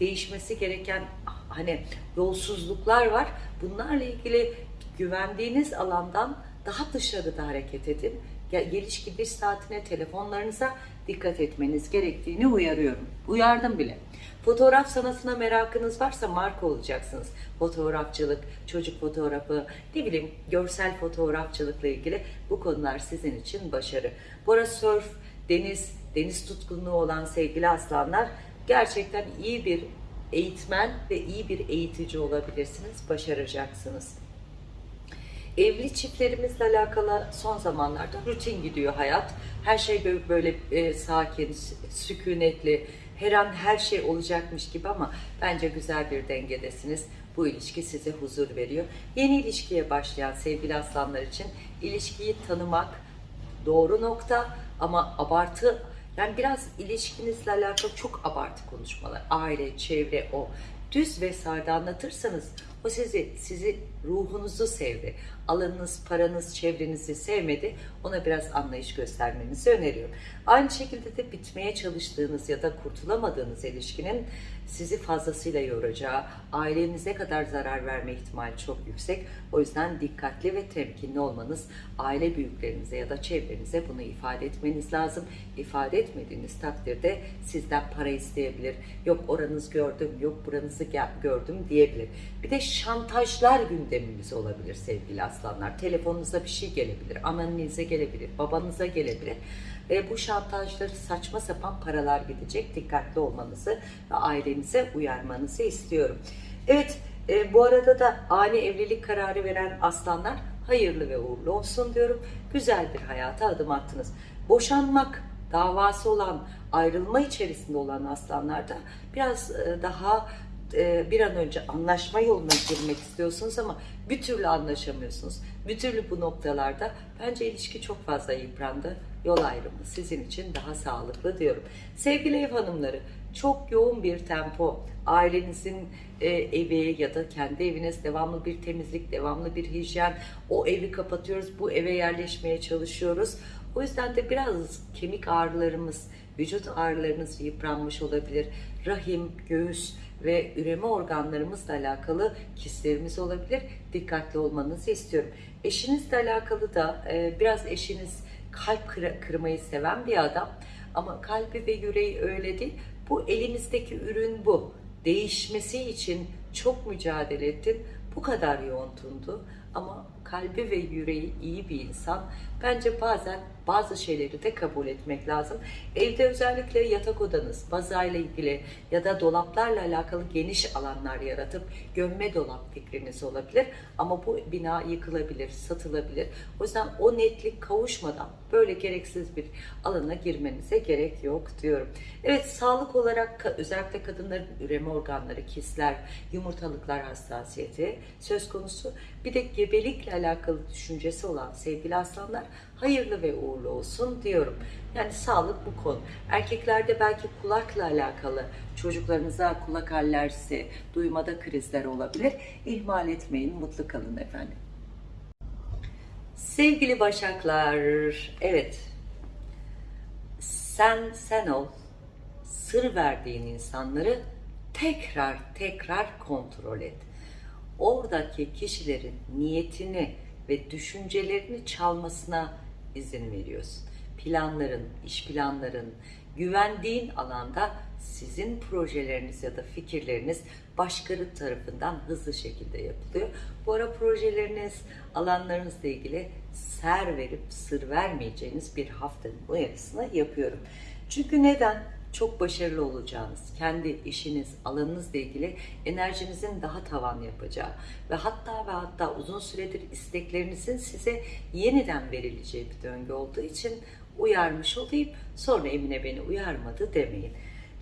değişmesi gereken hani yolsuzluklar var. Bunlarla ilgili güvendiğiniz alandan daha dışarıda hareket edin. Gel- Geliş gidiş saatine, telefonlarınıza dikkat etmeniz gerektiğini uyarıyorum. Uyardım bile. Fotoğraf sanatına merakınız varsa marka olacaksınız. Fotoğrafçılık, çocuk fotoğrafı, ne bileyim görsel fotoğrafçılıkla ilgili bu konular sizin için başarı. Bu ara surf, deniz, deniz tutkunluğu olan sevgili aslanlar gerçekten iyi bir eğitmen ve iyi bir eğitici olabilirsiniz, başaracaksınız. Evli çiftlerimizle alakalı son zamanlarda rutin gidiyor hayat. Her şey bö- böyle e, sakin, sü- sükunetli, her an her şey olacakmış gibi ama bence güzel bir dengedesiniz. Bu ilişki size huzur veriyor. Yeni ilişkiye başlayan sevgili aslanlar için ilişkiyi tanımak doğru nokta ama abartı yani biraz ilişkinizle alakalı çok abartı konuşmalar. Aile, çevre, o düz ve sade anlatırsanız o sizi, sizi ruhunuzu sevdi. Alanınız, paranız, çevrenizi sevmedi. Ona biraz anlayış göstermenizi öneriyorum. Aynı şekilde de bitmeye çalıştığınız ya da kurtulamadığınız ilişkinin sizi fazlasıyla yoracağı, ailenize kadar zarar verme ihtimali çok yüksek. O yüzden dikkatli ve temkinli olmanız, aile büyüklerinize ya da çevrenize bunu ifade etmeniz lazım. İfade etmediğiniz takdirde sizden para isteyebilir. Yok oranız gördüm, yok buranızı gördüm diyebilir. Bir de şantajlar gündemimiz olabilir sevgili aslanlar. Telefonunuza bir şey gelebilir, annenize gelebilir, babanıza gelebilir. Ve bu şantajları saçma sapan paralar gidecek. Dikkatli olmanızı ve ailenize uyarmanızı istiyorum. Evet, e, bu arada da ani evlilik kararı veren aslanlar hayırlı ve uğurlu olsun diyorum. Güzel bir hayata adım attınız. Boşanmak davası olan, ayrılma içerisinde olan aslanlarda biraz e, daha e, bir an önce anlaşma yoluna girmek istiyorsunuz ama bir türlü anlaşamıyorsunuz. Bir türlü bu noktalarda bence ilişki çok fazla yıprandı. Yol ayrımı sizin için daha sağlıklı diyorum. Sevgili ev hanımları, çok yoğun bir tempo, ailenizin e, evi ya da kendi eviniz devamlı bir temizlik, devamlı bir hijyen, o evi kapatıyoruz, bu eve yerleşmeye çalışıyoruz. O yüzden de biraz kemik ağrılarımız, vücut ağrılarınız yıpranmış olabilir. Rahim, göğüs ve üreme organlarımızla alakalı kistlerimiz olabilir. Dikkatli olmanızı istiyorum. Eşinizle alakalı da e, biraz eşiniz kalp kıra- kırmayı seven bir adam ama kalbi ve yüreği öyle değil. Bu elimizdeki ürün bu. Değişmesi için çok mücadele ettin. Bu kadar yoğun. Ama kalbi ve yüreği iyi bir insan. Bence bazen bazı şeyleri de kabul etmek lazım. Evde özellikle yatak odanız, bazayla ilgili ya da dolaplarla alakalı geniş alanlar yaratıp gömme dolap fikriniz olabilir. Ama bu bina yıkılabilir, satılabilir. O yüzden o netlik kavuşmadan böyle gereksiz bir alana girmenize gerek yok diyorum. Evet sağlık olarak özellikle kadınların üreme organları, kistler, yumurtalıklar hassasiyeti söz konusu. Bir de gebelikle alakalı düşüncesi olan sevgili aslanlar hayırlı ve uğurlu olsun diyorum. Yani sağlık bu konu. Erkeklerde belki kulakla alakalı çocuklarınıza kulak alerjisi, duymada krizler olabilir. İhmal etmeyin, mutlu kalın efendim. Sevgili Başaklar, evet sen sen ol, sır verdiğin insanları tekrar tekrar kontrol et. Oradaki kişilerin niyetini ve düşüncelerini çalmasına izin veriyorsun. Planların, iş planların, güvendiğin alanda sizin projeleriniz ya da fikirleriniz başkaları tarafından hızlı şekilde yapılıyor. Bu ara projeleriniz, alanlarınızla ilgili ser verip sır vermeyeceğiniz bir haftanın uyarısını yapıyorum. Çünkü neden? Çok başarılı olacağınız, kendi işiniz, alanınızla ilgili enerjinizin daha tavan yapacağı ve hatta ve hatta uzun süredir isteklerinizin size yeniden verileceği bir döngü olduğu için uyarmış olayım. Sonra Emine beni uyarmadı demeyin.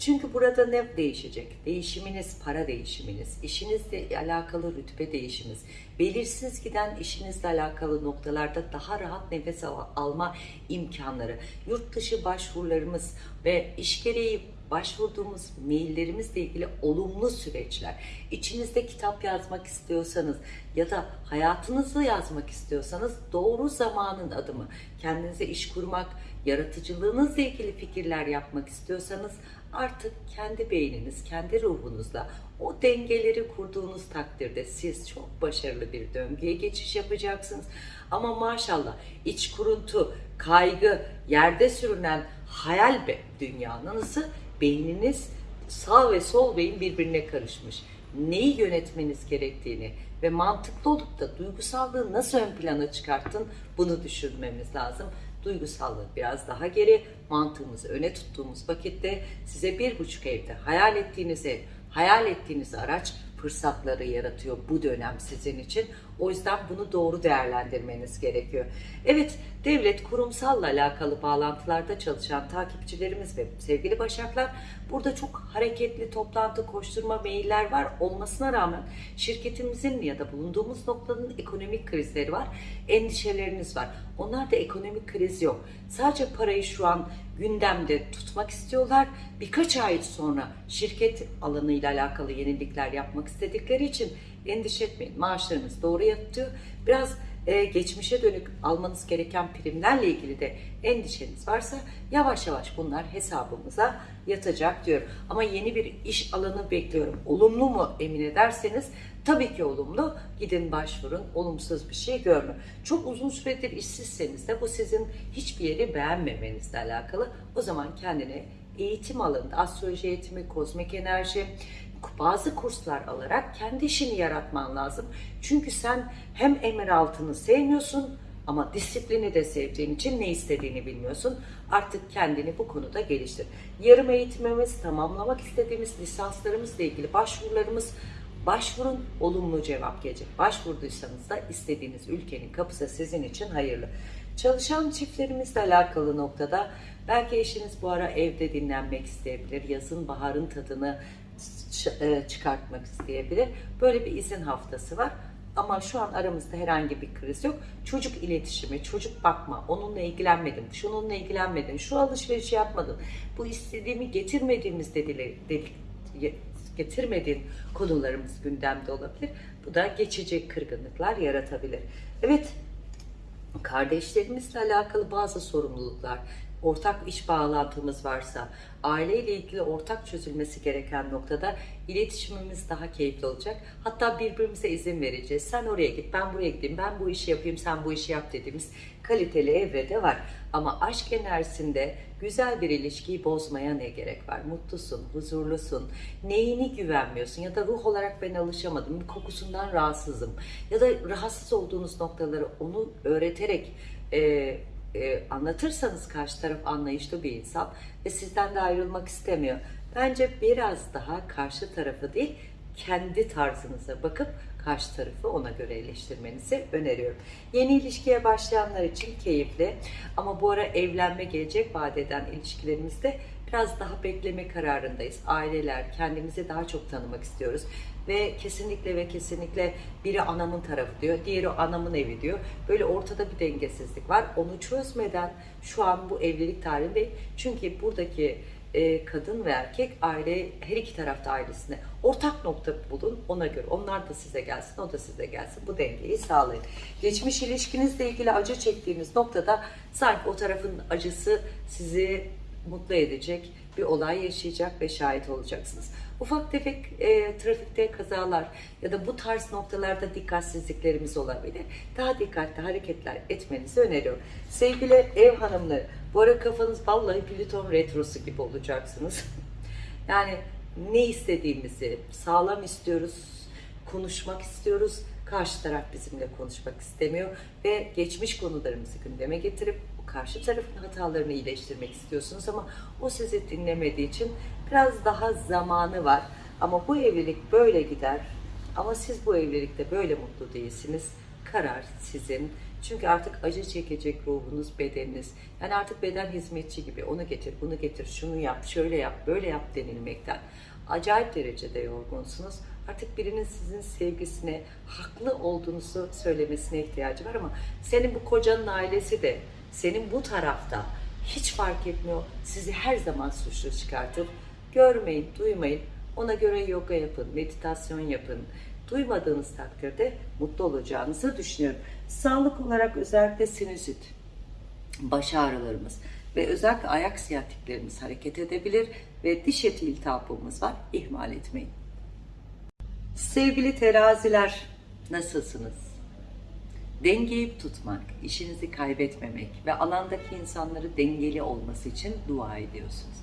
Çünkü burada ne değişecek? Değişiminiz, para değişiminiz, işinizle alakalı rütbe değişiminiz, belirsiz giden işinizle alakalı noktalarda daha rahat nefes al- alma imkanları, yurt dışı başvurularımız ve iş gereği başvurduğumuz maillerimizle ilgili olumlu süreçler. İçinizde kitap yazmak istiyorsanız ya da hayatınızı yazmak istiyorsanız doğru zamanın adımı. Kendinize iş kurmak, yaratıcılığınızla ilgili fikirler yapmak istiyorsanız artık kendi beyniniz, kendi ruhunuzla o dengeleri kurduğunuz takdirde siz çok başarılı bir döngüye geçiş yapacaksınız. Ama maşallah iç kuruntu, kaygı, yerde sürünen hayal be dünyanızı beyniniz sağ ve sol beyin birbirine karışmış. Neyi yönetmeniz gerektiğini ve mantıklı olup da duygusallığı nasıl ön plana çıkarttın bunu düşünmemiz lazım. Duygusallığı biraz daha geri, mantığımızı öne tuttuğumuz vakitte size bir buçuk evde hayal ettiğiniz ev, hayal ettiğiniz araç fırsatları yaratıyor bu dönem sizin için. O yüzden bunu doğru değerlendirmeniz gerekiyor. Evet, devlet kurumsalla alakalı bağlantılarda çalışan takipçilerimiz ve sevgili başaklar burada çok hareketli toplantı, koşturma, mailler var olmasına rağmen şirketimizin ya da bulunduğumuz noktanın ekonomik krizleri var, endişeleriniz var. Onlarda ekonomik kriz yok. Sadece parayı şu an gündemde tutmak istiyorlar. Birkaç ay sonra şirket alanıyla alakalı yenilikler yapmak istedikleri için endişe etmeyin. Maaşlarınız doğru yatıyor. Biraz e, geçmişe dönük almanız gereken primlerle ilgili de endişeniz varsa yavaş yavaş bunlar hesabımıza yatacak diyor. Ama yeni bir iş alanı bekliyorum. Olumlu mu emin ederseniz tabii ki olumlu. Gidin başvurun. Olumsuz bir şey görme. Çok uzun süredir işsizseniz de bu sizin hiçbir yeri beğenmemenizle alakalı. O zaman kendine eğitim alanında astroloji eğitimi, kozmik enerji, bazı kurslar alarak kendi işini yaratman lazım. Çünkü sen hem emir altını sevmiyorsun ama disiplini de sevdiğin için ne istediğini bilmiyorsun. Artık kendini bu konuda geliştir. Yarım eğitimimiz, tamamlamak istediğimiz lisanslarımızla ilgili başvurularımız Başvurun, olumlu cevap gelecek. Başvurduysanız da istediğiniz ülkenin kapısı sizin için hayırlı. Çalışan çiftlerimizle alakalı noktada belki eşiniz bu ara evde dinlenmek isteyebilir. Yazın baharın tadını çıkartmak isteyebilir. Böyle bir izin haftası var. Ama şu an aramızda herhangi bir kriz yok. Çocuk iletişimi, çocuk bakma, onunla ilgilenmedim, şununla ilgilenmedim, şu alışverişi yapmadım, bu istediğimi getirmediğimiz dediler, dedik, getirmediğin konularımız gündemde olabilir. Bu da geçici kırgınlıklar yaratabilir. Evet, kardeşlerimizle alakalı bazı sorumluluklar, ortak iş bağlantımız varsa, aileyle ilgili ortak çözülmesi gereken noktada iletişimimiz daha keyifli olacak. Hatta birbirimize izin vereceğiz. Sen oraya git, ben buraya gideyim, ben bu işi yapayım, sen bu işi yap dediğimiz kaliteli evrede var. Ama aşk enerjisinde güzel bir ilişkiyi bozmaya ne gerek var? Mutlusun, huzurlusun, neyini güvenmiyorsun ya da ruh olarak ben alışamadım, kokusundan rahatsızım ya da rahatsız olduğunuz noktaları onu öğreterek e, e, anlatırsanız karşı taraf anlayışlı bir insan ve sizden de ayrılmak istemiyor. Bence biraz daha karşı tarafı değil, kendi tarzınıza bakıp karşı tarafı ona göre eleştirmenizi öneriyorum. Yeni ilişkiye başlayanlar için keyifli ama bu ara evlenme gelecek vaat eden ilişkilerimizde biraz daha bekleme kararındayız. Aileler kendimizi daha çok tanımak istiyoruz ve kesinlikle ve kesinlikle biri anamın tarafı diyor, diğeri anamın evi diyor. Böyle ortada bir dengesizlik var. Onu çözmeden şu an bu evlilik tarihinde çünkü buradaki e, kadın ve erkek aile her iki tarafta ailesine ortak nokta bulun ona göre onlar da size gelsin o da size gelsin bu dengeyi sağlayın. Geçmiş ilişkinizle ilgili acı çektiğiniz noktada sanki o tarafın acısı sizi mutlu edecek bir olay yaşayacak ve şahit olacaksınız. Ufak tefek e, trafikte kazalar ya da bu tarz noktalarda dikkatsizliklerimiz olabilir. Daha dikkatli hareketler etmenizi öneriyorum. Sevgili ev hanımları, bu ara kafanız vallahi Plüton retrosu gibi olacaksınız. yani ne istediğimizi sağlam istiyoruz, konuşmak istiyoruz. Karşı taraf bizimle konuşmak istemiyor ve geçmiş konularımızı gündeme getirip o karşı tarafın hatalarını iyileştirmek istiyorsunuz ama o sizi dinlemediği için biraz daha zamanı var. Ama bu evlilik böyle gider. Ama siz bu evlilikte böyle mutlu değilsiniz. Karar sizin. Çünkü artık acı çekecek ruhunuz, bedeniniz. Yani artık beden hizmetçi gibi onu getir, bunu getir, şunu yap, şöyle yap, böyle yap denilmekten acayip derecede yorgunsunuz. Artık birinin sizin sevgisine, haklı olduğunuzu söylemesine ihtiyacı var ama senin bu kocanın ailesi de senin bu tarafta hiç fark etmiyor. Sizi her zaman suçlu çıkartır. Görmeyin, duymayın. Ona göre yoga yapın, meditasyon yapın. Duymadığınız takdirde mutlu olacağınızı düşünüyorum. Sağlık olarak özellikle sinüzit, baş ağrılarımız ve özellikle ayak siyatiklerimiz hareket edebilir ve diş eti iltihabımız var. İhmal etmeyin. Sevgili teraziler, nasılsınız? Dengeyi tutmak, işinizi kaybetmemek ve alandaki insanları dengeli olması için dua ediyorsunuz.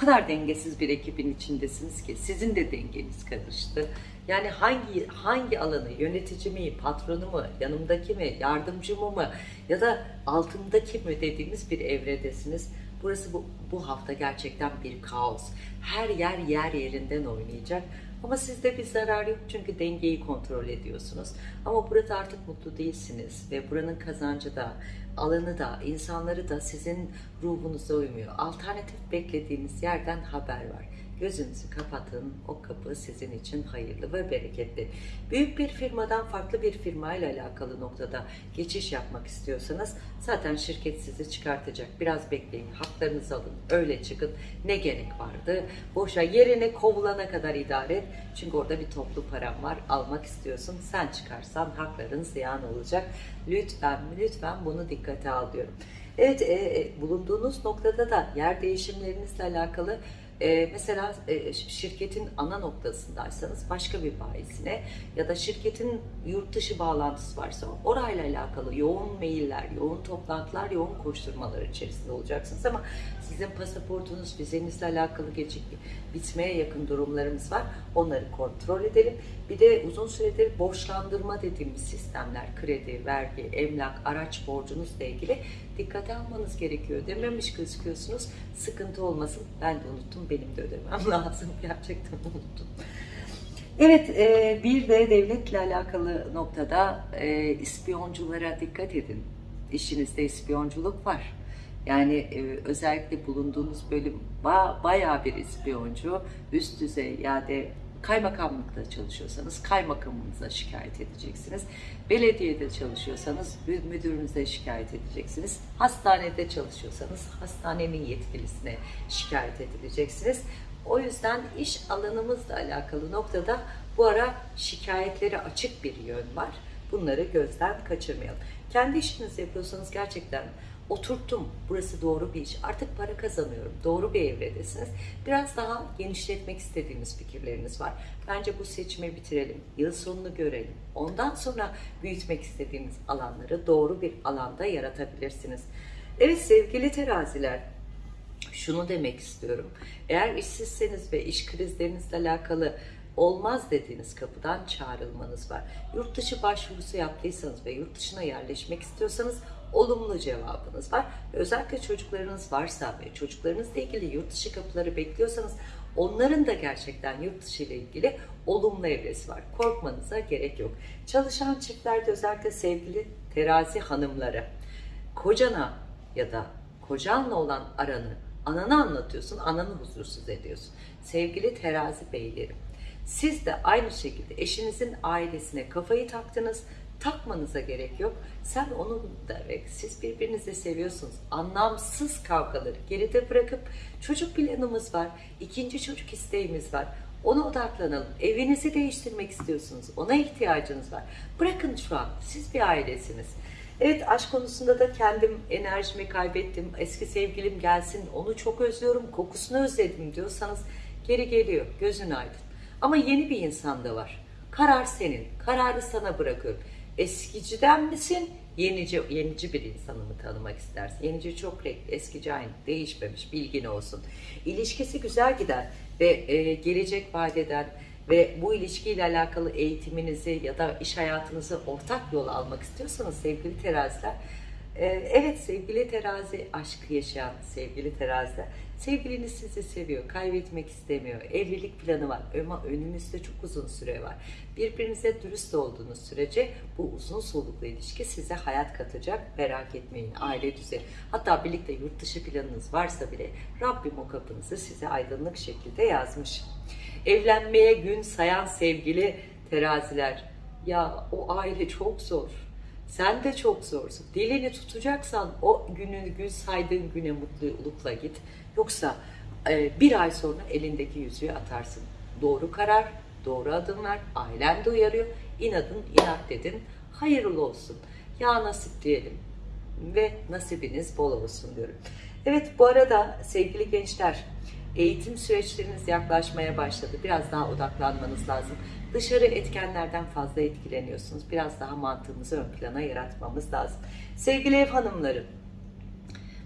Kadar dengesiz bir ekibin içindesiniz ki sizin de dengeniz karıştı. Yani hangi hangi alanı, yönetici mi, patronu mu, yanımdaki mi, yardımcımı mı ya da altımdaki mi dediğimiz bir evredesiniz. Burası bu, bu hafta gerçekten bir kaos. Her yer yer yerinden oynayacak. Ama sizde bir zarar yok çünkü dengeyi kontrol ediyorsunuz. Ama burada artık mutlu değilsiniz ve buranın kazancı da, alanı da, insanları da sizin ruhunuza uymuyor. Alternatif beklediğiniz yerden haber var. Gözünüzü kapatın. O kapı sizin için hayırlı ve bereketli. Büyük bir firmadan farklı bir firmayla alakalı noktada geçiş yapmak istiyorsanız zaten şirket sizi çıkartacak. Biraz bekleyin. Haklarınızı alın. Öyle çıkın. Ne gerek vardı? Boşa yerine kovulana kadar idare et. Çünkü orada bir toplu param var. Almak istiyorsun. Sen çıkarsan hakların ziyan olacak. Lütfen lütfen bunu dikkate al diyorum. Evet e, bulunduğunuz noktada da yer değişimlerinizle alakalı e, mesela şirketin ana noktasındaysanız başka bir bayisine ya da şirketin yurt dışı bağlantısı varsa orayla alakalı yoğun mailler, yoğun toplantılar, yoğun koşturmalar içerisinde olacaksınız ama sizin pasaportunuz, vizenizle alakalı gecik bitmeye yakın durumlarımız var. Onları kontrol edelim. Bir de uzun süredir borçlandırma dediğimiz sistemler, kredi, vergi, emlak, araç borcunuzla ilgili dikkate almanız gerekiyor. Dememiş gözüküyorsunuz. Sıkıntı olmasın. Ben de unuttum. Benim de ödemem lazım. Gerçekten unuttum. Evet, e, bir de devletle alakalı noktada e, ispiyonculara dikkat edin. İşinizde ispiyonculuk var. Yani e, özellikle bulunduğunuz bölüm ba bayağı bir ispiyoncu, üst düzey yani kaymakamlıkta çalışıyorsanız kaymakamınıza şikayet edeceksiniz. Belediyede çalışıyorsanız müdürünüze şikayet edeceksiniz. Hastanede çalışıyorsanız hastanenin yetkilisine şikayet edileceksiniz. O yüzden iş alanımızla alakalı noktada bu ara şikayetleri açık bir yön var. Bunları gözden kaçırmayalım. Kendi işinizi yapıyorsanız gerçekten oturttum. Burası doğru bir iş. Artık para kazanıyorum. Doğru bir evredesiniz. Biraz daha genişletmek istediğimiz fikirleriniz var. Bence bu seçimi bitirelim. Yıl sonunu görelim. Ondan sonra büyütmek istediğiniz alanları doğru bir alanda yaratabilirsiniz. Evet sevgili teraziler, şunu demek istiyorum. Eğer işsizseniz ve iş krizlerinizle alakalı olmaz dediğiniz kapıdan çağrılmanız var. Yurt dışı başvurusu yaptıysanız ve yurt dışına yerleşmek istiyorsanız olumlu cevabınız var. Özellikle çocuklarınız varsa ve çocuklarınızla ilgili yurt dışı kapıları bekliyorsanız onların da gerçekten yurt dışı ile ilgili olumlu evresi var. Korkmanıza gerek yok. Çalışan çiftlerde özellikle sevgili terazi hanımları kocana ya da kocanla olan aranı ananı anlatıyorsun, ananı huzursuz ediyorsun. Sevgili terazi beylerim, siz de aynı şekilde eşinizin ailesine kafayı taktınız, takmanıza gerek yok. Sen onu derek, siz birbirinizi seviyorsunuz. Anlamsız kavgaları geride bırakıp çocuk planımız var, ikinci çocuk isteğimiz var. Ona odaklanalım. Evinizi değiştirmek istiyorsunuz. Ona ihtiyacınız var. Bırakın şu an. Siz bir ailesiniz. Evet aşk konusunda da kendim enerjimi kaybettim. Eski sevgilim gelsin onu çok özlüyorum kokusunu özledim diyorsanız geri geliyor gözün aydın. Ama yeni bir insan da var. Karar senin. Kararı sana bırakıyorum. Eskiciden misin? Yenici, yenici bir insanı mı tanımak istersin? Yenici çok renkli, eskici aynı, değişmemiş, bilgin olsun. İlişkisi güzel giden ve e, gelecek vaat eden ve bu ilişkiyle alakalı eğitiminizi ya da iş hayatınızı ortak yola almak istiyorsanız sevgili teraziler, e, evet sevgili terazi aşkı yaşayan sevgili teraziler, sevgiliniz sizi seviyor, kaybetmek istemiyor, evlilik planı var ama önünüzde çok uzun süre var. Birbirinize dürüst olduğunuz sürece bu uzun soluklu ilişki size hayat katacak, merak etmeyin, aile düzeni. Hatta birlikte yurt dışı planınız varsa bile Rabbim o kapınızı size aydınlık şekilde yazmış. Evlenmeye gün sayan sevgili teraziler. Ya o aile çok zor. Sen de çok zorsun. Dilini tutacaksan o günü gün saydığın güne mutlulukla git. Yoksa e, bir ay sonra elindeki yüzüğü atarsın. Doğru karar, doğru adımlar. Ailen de uyarıyor. İnadın inat dedin. Hayırlı olsun. Ya nasip diyelim. Ve nasibiniz bol olsun diyorum. Evet bu arada sevgili gençler eğitim süreçleriniz yaklaşmaya başladı. Biraz daha odaklanmanız lazım. Dışarı etkenlerden fazla etkileniyorsunuz. Biraz daha mantığımızı ön plana yaratmamız lazım. Sevgili ev hanımları,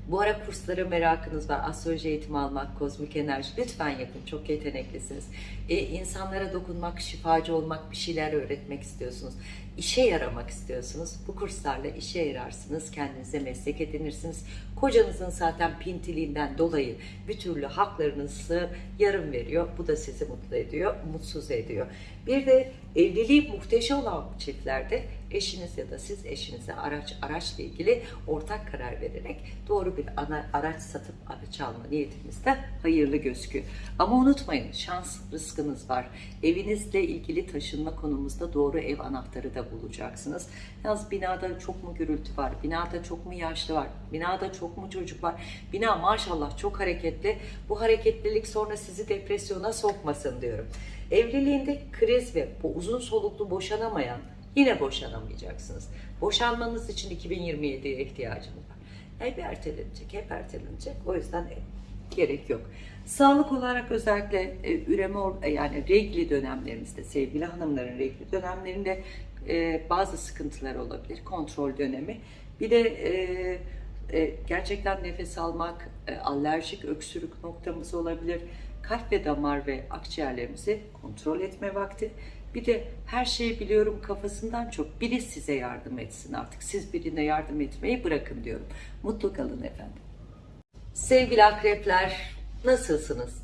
bu ara kurslara merakınız var. Astroloji eğitimi almak, kozmik enerji lütfen yapın. Çok yeteneklisiniz. E, insanlara dokunmak, şifacı olmak, bir şeyler öğretmek istiyorsunuz. İşe yaramak istiyorsunuz. Bu kurslarla işe yararsınız. Kendinize meslek edinirsiniz. Kocanızın zaten pintiliğinden dolayı bir türlü haklarınızı yarım veriyor. Bu da sizi mutlu ediyor, mutsuz ediyor. Bir de evliliği muhteşem olan çiftlerde eşiniz ya da siz eşinize araç araçla ilgili ortak karar vererek doğru bir ana, araç satıp araç alma niyetiniz de hayırlı gözüküyor. Ama unutmayın şans rızkınız var. Evinizle ilgili taşınma konumuzda doğru ev anahtarı da bulacaksınız. Yalnız binada çok mu gürültü var? Binada çok mu yaşlı var? Binada çok mu çocuk var? Bina maşallah çok hareketli. Bu hareketlilik sonra sizi depresyona sokmasın diyorum. Evliliğinde kriz ve bu uzun soluklu boşanamayan yine boşanamayacaksınız. Boşanmanız için 2027'ye ihtiyacınız var. Hep ertelenecek, hep ertelenecek. O yüzden gerek yok. Sağlık olarak özellikle e, üreme e, yani regli dönemlerimizde sevgili hanımların regli dönemlerinde e, bazı sıkıntılar olabilir. Kontrol dönemi. Bir de e, e, gerçekten nefes almak, e, alerjik öksürük noktamız olabilir. Kalp ve damar ve akciğerlerimizi kontrol etme vakti. Bir de her şeyi biliyorum kafasından çok biri size yardım etsin artık. Siz birine yardım etmeyi bırakın diyorum. Mutlu kalın efendim. Sevgili akrepler nasılsınız?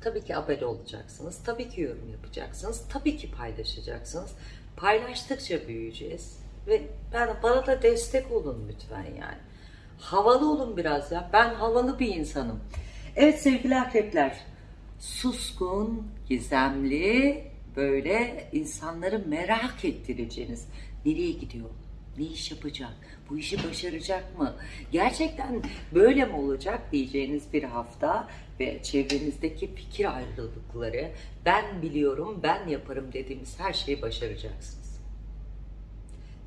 Tabii ki abone olacaksınız. Tabii ki yorum yapacaksınız. Tabii ki paylaşacaksınız. Paylaştıkça büyüyeceğiz. Ve ben, bana da destek olun lütfen yani. Havalı olun biraz ya. Ben havalı bir insanım. Evet sevgili akrepler. Suskun, gizemli, böyle insanları merak ettireceğiniz. Nereye gidiyor? Ne iş yapacak? Bu işi başaracak mı? Gerçekten böyle mi olacak diyeceğiniz bir hafta ve çevrenizdeki fikir ayrılıkları ben biliyorum, ben yaparım dediğimiz her şeyi başaracaksınız.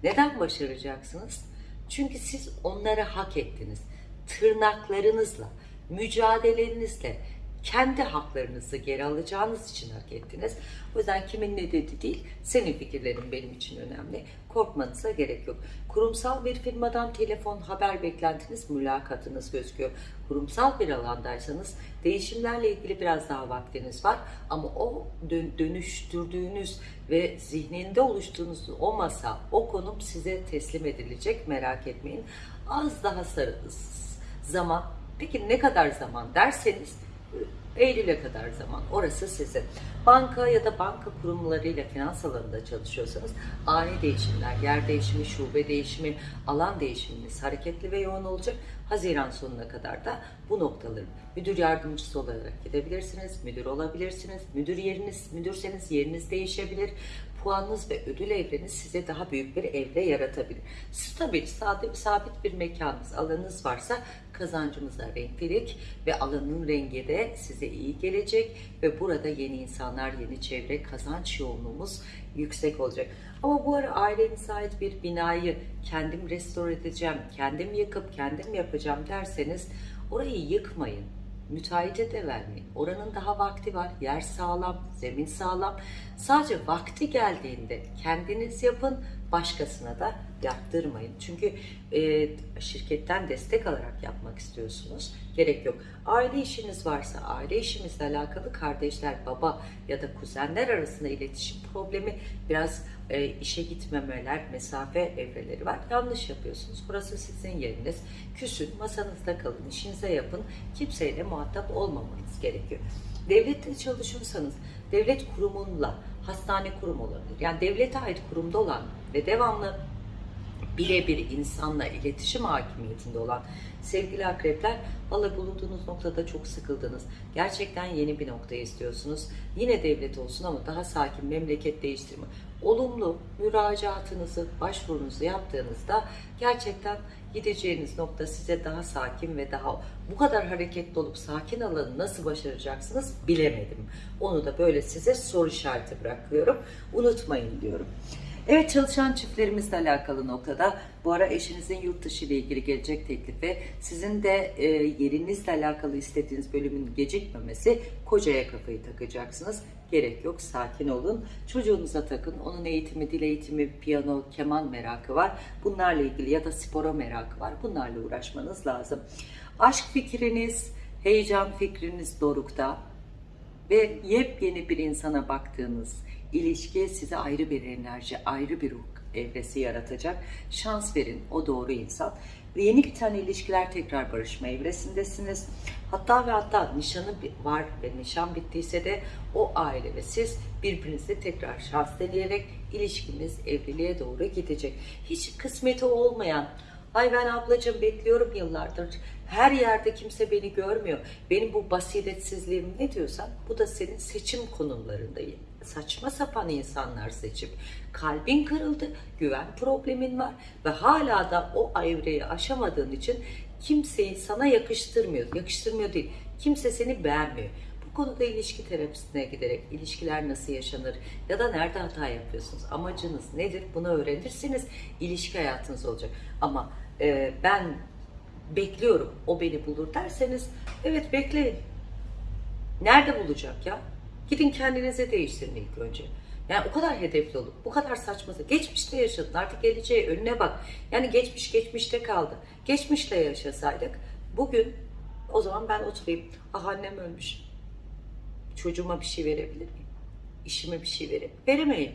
Neden başaracaksınız? Çünkü siz onları hak ettiniz. Tırnaklarınızla, mücadelenizle, kendi haklarınızı geri alacağınız için hak ettiniz. O yüzden kimin ne dedi değil, senin fikirlerin benim için önemli. Korkmanıza gerek yok. Kurumsal bir firmadan telefon, haber beklentiniz, mülakatınız gözüküyor. Kurumsal bir alandaysanız değişimlerle ilgili biraz daha vaktiniz var. Ama o dön- dönüştürdüğünüz ve zihninde oluşturduğunuz o masa, o konum size teslim edilecek merak etmeyin. Az daha sarı zaman, peki ne kadar zaman derseniz Eylül'e kadar zaman orası sizin. Banka ya da banka kurumlarıyla finans alanında çalışıyorsanız ani değişimler, yer değişimi, şube değişimi, alan değişiminiz hareketli ve yoğun olacak. Haziran sonuna kadar da bu noktaları müdür yardımcısı olarak gidebilirsiniz, müdür olabilirsiniz. Müdür yeriniz, müdürseniz yeriniz değişebilir. Puanınız ve ödül evreniz size daha büyük bir evre yaratabilir. Stabil, sabit, sabit bir mekanınız, alanınız varsa kazancınıza renklilik ve alanın rengi de size iyi gelecek ve burada yeni insanlar, yeni çevre, kazanç yoğunluğumuz yüksek olacak. Ama bu ara ailenize ait bir binayı kendim restore edeceğim, kendim yıkıp kendim yapacağım derseniz orayı yıkmayın. Müteahhite de vermeyin. Oranın daha vakti var. Yer sağlam, zemin sağlam. Sadece vakti geldiğinde kendiniz yapın, başkasına da yaptırmayın. Çünkü e, şirketten destek alarak yapmak istiyorsunuz. Gerek yok. Aile işiniz varsa, aile işimizle alakalı kardeşler, baba ya da kuzenler arasında iletişim problemi, biraz e, işe gitmemeler, mesafe evreleri var. Yanlış yapıyorsunuz. Burası sizin yeriniz. Küsün, masanızda kalın, işinize yapın. Kimseyle muhatap olmamanız gerekiyor. Devlette çalışıyorsanız, devlet kurumunla, hastane kurumu olabilir. Yani devlete ait kurumda olan ve devamlı birebir insanla iletişim hakimiyetinde olan sevgili akrepler valla bulunduğunuz noktada çok sıkıldınız. Gerçekten yeni bir nokta istiyorsunuz. Yine devlet olsun ama daha sakin memleket değiştirme. Olumlu müracaatınızı, başvurunuzu yaptığınızda gerçekten gideceğiniz nokta size daha sakin ve daha bu kadar hareketli olup sakin alanı nasıl başaracaksınız bilemedim. Onu da böyle size soru işareti bırakıyorum. Unutmayın diyorum. Evet çalışan çiftlerimizle alakalı noktada bu ara eşinizin yurt dışı ile ilgili gelecek teklifi sizin de e, yerinizle alakalı istediğiniz bölümün gecikmemesi kocaya kafayı takacaksınız. Gerek yok sakin olun. Çocuğunuza takın. Onun eğitimi, dil eğitimi, piyano, keman merakı var. Bunlarla ilgili ya da spora merakı var. Bunlarla uğraşmanız lazım. Aşk fikriniz, heyecan fikriniz dorukta ve yepyeni bir insana baktığınız ilişki size ayrı bir enerji, ayrı bir ruh evresi yaratacak. Şans verin o doğru insan. Ve yeni biten ilişkiler tekrar barışma evresindesiniz. Hatta ve hatta nişanı var ve nişan bittiyse de o aile ve siz birbirinizle tekrar şans deneyerek ilişkiniz evliliğe doğru gidecek. Hiç kısmeti olmayan, ay ben ablacığım bekliyorum yıllardır, her yerde kimse beni görmüyor. Benim bu basiretsizliğim ne diyorsan bu da senin seçim konumlarındayım saçma sapan insanlar seçip kalbin kırıldı, güven problemin var ve hala da o evreyi aşamadığın için kimseyi sana yakıştırmıyor. Yakıştırmıyor değil. Kimse seni beğenmiyor. Bu konuda ilişki terapisine giderek ilişkiler nasıl yaşanır ya da nerede hata yapıyorsunuz, amacınız nedir bunu öğrenirsiniz. ilişki hayatınız olacak. Ama e, ben bekliyorum o beni bulur derseniz evet bekleyin. Nerede bulacak ya? Gidin kendinize değiştirin ilk önce. Yani o kadar hedefli olup, bu kadar saçması. Geçmişte yaşadın, artık geleceğe önüne bak. Yani geçmiş geçmişte kaldı. Geçmişle yaşasaydık, bugün o zaman ben oturayım. Ah annem ölmüş. Çocuğuma bir şey verebilir miyim? İşime bir şey verip veremeyin.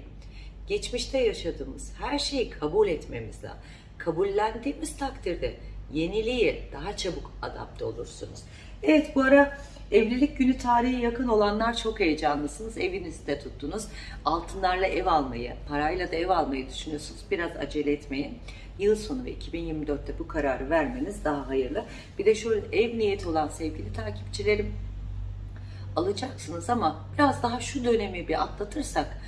Geçmişte yaşadığımız her şeyi kabul etmemiz lazım. Kabullendiğimiz takdirde yeniliğe daha çabuk adapte olursunuz. Evet bu ara Evlilik günü tarihi yakın olanlar çok heyecanlısınız. Evinizde tuttunuz. Altınlarla ev almayı, parayla da ev almayı düşünüyorsunuz. Biraz acele etmeyin. Yıl sonu ve 2024'te bu kararı vermeniz daha hayırlı. Bir de şöyle ev niyeti olan sevgili takipçilerim alacaksınız ama biraz daha şu dönemi bir atlatırsak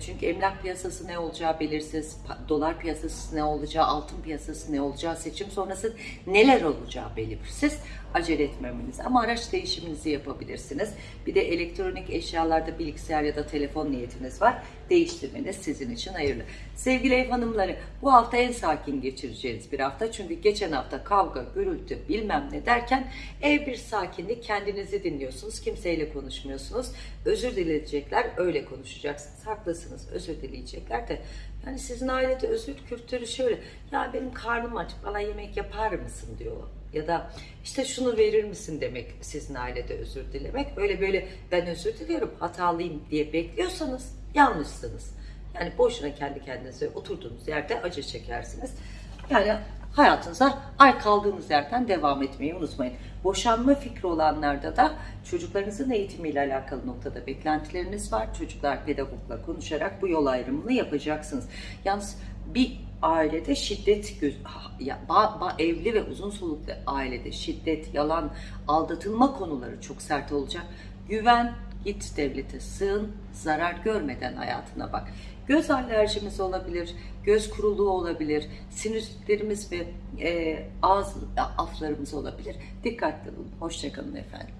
çünkü emlak piyasası ne olacağı belirsiz, dolar piyasası ne olacağı, altın piyasası ne olacağı, seçim sonrası neler olacağı belirsiz acele etmemeniz ama araç değişiminizi yapabilirsiniz. Bir de elektronik eşyalarda bilgisayar ya da telefon niyetiniz var. Değiştirmeniz sizin için hayırlı. Sevgili ev hanımları bu hafta en sakin geçireceğiniz bir hafta. Çünkü geçen hafta kavga, gürültü bilmem ne derken ev bir sakinlik kendinizi dinliyorsunuz. Kimseyle konuşmuyorsunuz. Özür dileyecekler öyle konuşacaksınız. Haklısınız özür dileyecekler de yani sizin ailede özür kültürü şöyle ya benim karnım aç bana yemek yapar mısın diyor ya da işte şunu verir misin demek sizin ailede özür dilemek. Öyle böyle ben özür diliyorum hatalıyım diye bekliyorsanız yanlışsınız. Yani boşuna kendi kendinize oturduğunuz yerde acı çekersiniz. Yani hayatınıza ay kaldığınız yerden devam etmeyi unutmayın. Boşanma fikri olanlarda da çocuklarınızın eğitimiyle alakalı noktada beklentileriniz var. Çocuklar pedagogla konuşarak bu yol ayrımını yapacaksınız. Yalnız bir ailede şiddet evli ve uzun soluklu ailede şiddet, yalan, aldatılma konuları çok sert olacak. Güven, git devlete sığın, zarar görmeden hayatına bak. Göz alerjimiz olabilir, göz kuruluğu olabilir, sinüzitlerimiz ve e, ağız aflarımız olabilir. Dikkatli olun. Hoşçakalın efendim.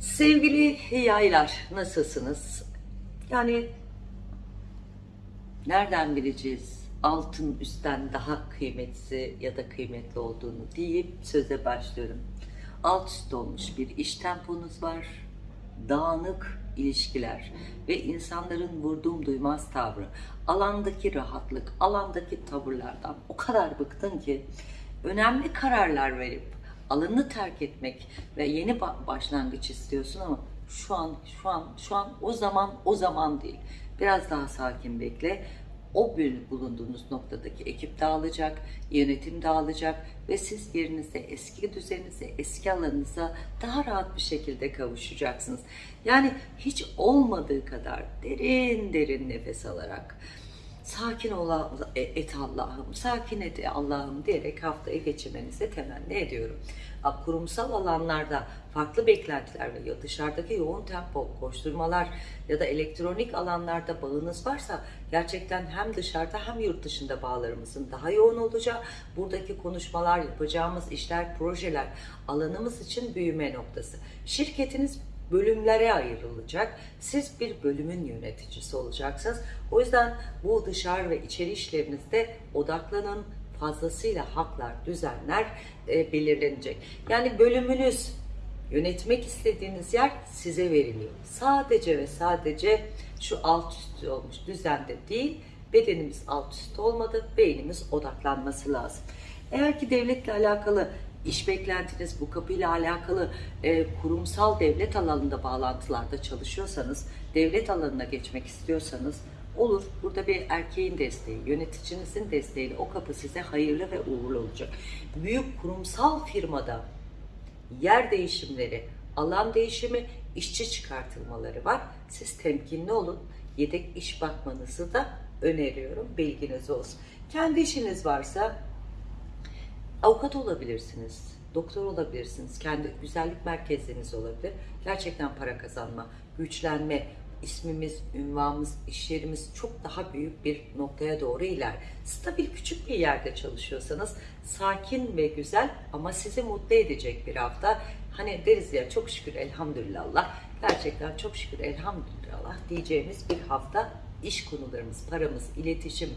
Sevgili yaylar, nasılsınız? Yani nereden bileceğiz altın üstten daha kıymetli ya da kıymetli olduğunu deyip söze başlıyorum. Alt üst olmuş bir iş temponuz var, dağınık ilişkiler ve insanların vurduğum duymaz tavrı, alandaki rahatlık, alandaki tavırlardan o kadar bıktın ki önemli kararlar verip alanı terk etmek ve yeni ba- başlangıç istiyorsun ama şu an şu an şu an o zaman o zaman değil. Biraz daha sakin bekle. O bir bulunduğunuz noktadaki ekip dağılacak, yönetim dağılacak ve siz yerinizde eski düzeninize, eski alanınıza daha rahat bir şekilde kavuşacaksınız. Yani hiç olmadığı kadar derin derin nefes alarak sakin ol e, et Allah'ım, sakin et Allah'ım diyerek haftayı geçirmenizi temenni ediyorum. Kurumsal alanlarda farklı beklentiler ve ya dışarıdaki yoğun tempo, koşturmalar ya da elektronik alanlarda bağınız varsa gerçekten hem dışarıda hem yurt dışında bağlarımızın daha yoğun olacağı, buradaki konuşmalar, yapacağımız işler, projeler alanımız için büyüme noktası. Şirketiniz bölümlere ayrılacak. Siz bir bölümün yöneticisi olacaksınız. O yüzden bu dışarı ve içeri işlerinizde odaklanın. Fazlasıyla haklar, düzenler e, belirlenecek. Yani bölümünüz, yönetmek istediğiniz yer size veriliyor. Sadece ve sadece şu alt üst olmuş düzende değil, bedenimiz alt üst olmadı, beynimiz odaklanması lazım. Eğer ki devletle alakalı iş beklentiniz bu kapıyla alakalı e, kurumsal devlet alanında bağlantılarda çalışıyorsanız, devlet alanına geçmek istiyorsanız olur. Burada bir erkeğin desteği, yöneticinizin desteğiyle o kapı size hayırlı ve uğurlu olacak. Büyük kurumsal firmada yer değişimleri, alan değişimi, işçi çıkartılmaları var. Siz temkinli olun. Yedek iş bakmanızı da öneriyorum. Bilginiz olsun. Kendi işiniz varsa avukat olabilirsiniz, doktor olabilirsiniz, kendi güzellik merkezleriniz olabilir. Gerçekten para kazanma, güçlenme, ismimiz, ünvanımız, iş yerimiz çok daha büyük bir noktaya doğru iler. Stabil küçük bir yerde çalışıyorsanız sakin ve güzel ama sizi mutlu edecek bir hafta. Hani deriz ya çok şükür elhamdülillah. Gerçekten çok şükür elhamdülillah diyeceğimiz bir hafta iş konularımız, paramız, iletişim,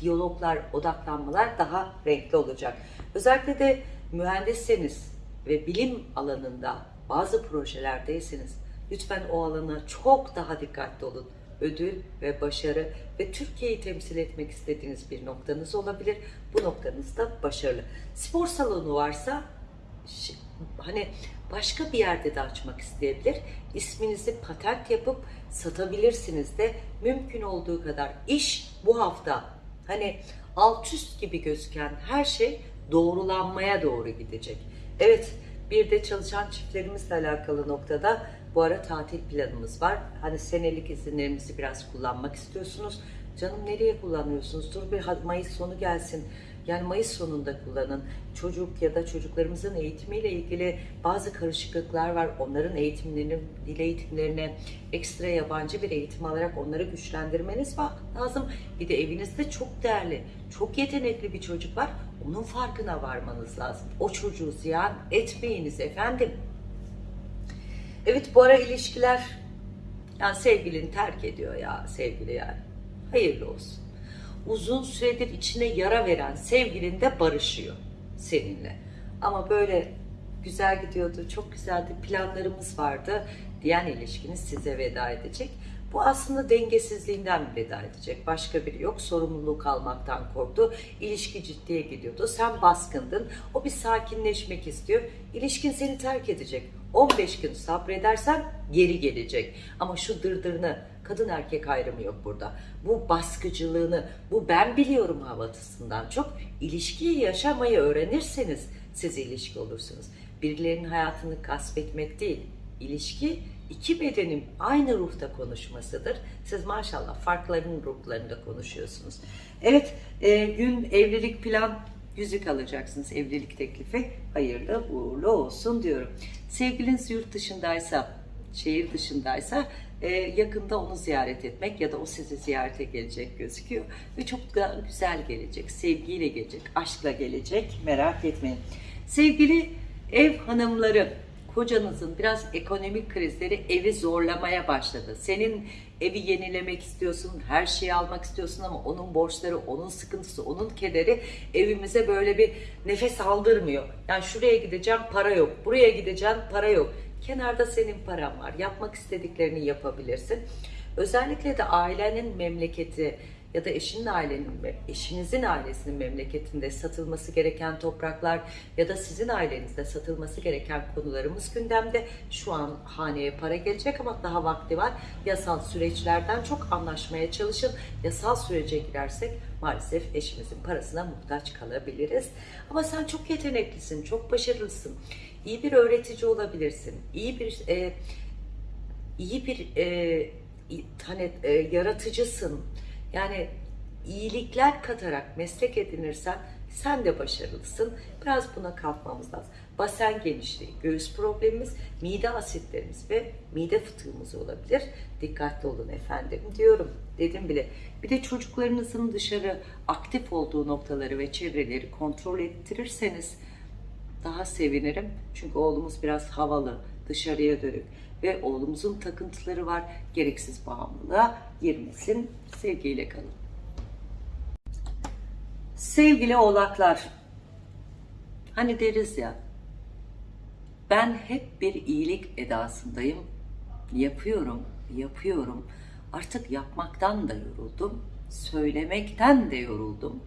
diyaloglar, odaklanmalar daha renkli olacak. Özellikle de mühendisseniz ve bilim alanında bazı projelerdeyseniz lütfen o alana çok daha dikkatli olun. Ödül ve başarı ve Türkiye'yi temsil etmek istediğiniz bir noktanız olabilir. Bu noktanızda başarılı. Spor salonu varsa hani başka bir yerde de açmak isteyebilir. İsminizi patent yapıp satabilirsiniz de mümkün olduğu kadar iş bu hafta hani alt üst gibi gözüken her şey doğrulanmaya doğru gidecek. Evet bir de çalışan çiftlerimizle alakalı noktada bu ara tatil planımız var. Hani senelik izinlerimizi biraz kullanmak istiyorsunuz. Canım nereye kullanıyorsunuz? Dur bir Mayıs sonu gelsin. Yani Mayıs sonunda kullanın. Çocuk ya da çocuklarımızın eğitimiyle ilgili bazı karışıklıklar var. Onların eğitimlerini, dil eğitimlerine ekstra yabancı bir eğitim alarak onları güçlendirmeniz lazım. Bir de evinizde çok değerli, çok yetenekli bir çocuk var. Onun farkına varmanız lazım. O çocuğu ziyan etmeyiniz efendim. Evet bu ara ilişkiler yani sevgilini terk ediyor ya sevgili yani. Hayırlı olsun. Uzun süredir içine yara veren sevgilin de barışıyor seninle. Ama böyle güzel gidiyordu, çok güzeldi, planlarımız vardı diyen ilişkiniz size veda edecek. Bu aslında dengesizliğinden veda edecek. Başka biri yok. Sorumluluk almaktan korktu. İlişki ciddiye gidiyordu. Sen baskındın. O bir sakinleşmek istiyor. İlişkin seni terk edecek. 15 gün sabredersen geri gelecek. Ama şu dırdırını kadın erkek ayrımı yok burada. Bu baskıcılığını, bu ben biliyorum havasından çok ilişkiyi yaşamayı öğrenirseniz siz ilişki olursunuz. Birilerinin hayatını gasp değil. İlişki iki bedenin aynı ruhta konuşmasıdır. Siz maşallah farkların ruhlarında konuşuyorsunuz. Evet, e, gün evlilik plan yüzük alacaksınız evlilik teklifi. Hayırlı uğurlu olsun diyorum. Sevgiliniz yurt dışındaysa, şehir dışındaysa e, yakında onu ziyaret etmek ya da o sizi ziyarete gelecek gözüküyor. Ve çok da güzel gelecek, sevgiyle gelecek, aşkla gelecek merak etmeyin. Sevgili ev hanımları kocanızın biraz ekonomik krizleri evi zorlamaya başladı. Senin evi yenilemek istiyorsun, her şeyi almak istiyorsun ama onun borçları, onun sıkıntısı, onun kederi evimize böyle bir nefes aldırmıyor. Yani şuraya gideceğim para yok, buraya gideceğim para yok. Kenarda senin paran var. Yapmak istediklerini yapabilirsin. Özellikle de ailenin memleketi ya da eşinin ailenin, eşinizin ailesinin memleketinde satılması gereken topraklar ya da sizin ailenizde satılması gereken konularımız gündemde. Şu an haneye para gelecek ama daha vakti var. Yasal süreçlerden çok anlaşmaya çalışın. Yasal sürece girersek maalesef eşimizin parasına muhtaç kalabiliriz. Ama sen çok yeteneklisin, çok başarılısın. İyi bir öğretici olabilirsin. İyi bir e, iyi bir e, hani e, yaratıcısın. Yani iyilikler katarak meslek edinirsen sen de başarılısın. Biraz buna kalkmamız lazım. Basen genişliği, göğüs problemimiz, mide asitlerimiz ve mide fıtığımız olabilir. Dikkatli olun efendim diyorum. Dedim bile. Bir de çocuklarınızın dışarı aktif olduğu noktaları ve çevreleri kontrol ettirirseniz daha sevinirim. Çünkü oğlumuz biraz havalı, dışarıya dönük ve oğlumuzun takıntıları var. Gereksiz bağımlılığa girmesin. Sevgiyle kalın. Sevgili oğlaklar, hani deriz ya, ben hep bir iyilik edasındayım. Yapıyorum, yapıyorum. Artık yapmaktan da yoruldum, söylemekten de yoruldum.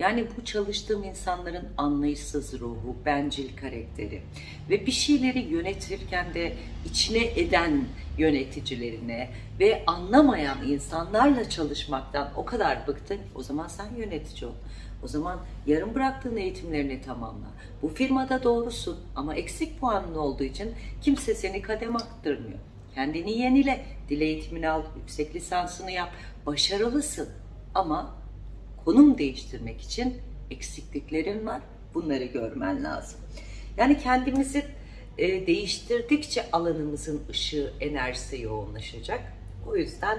Yani bu çalıştığım insanların anlayışsız ruhu, bencil karakteri ve bir şeyleri yönetirken de içine eden yöneticilerine ve anlamayan insanlarla çalışmaktan o kadar bıktın. O zaman sen yönetici ol. O zaman yarım bıraktığın eğitimlerini tamamla. Bu firmada doğrusun ama eksik puanın olduğu için kimse seni kadem attırmıyor. Kendini yenile, dil eğitimini al, yüksek lisansını yap, başarılısın. Ama konum değiştirmek için eksikliklerin var. Bunları görmen lazım. Yani kendimizi e, değiştirdikçe alanımızın ışığı, enerjisi yoğunlaşacak. O yüzden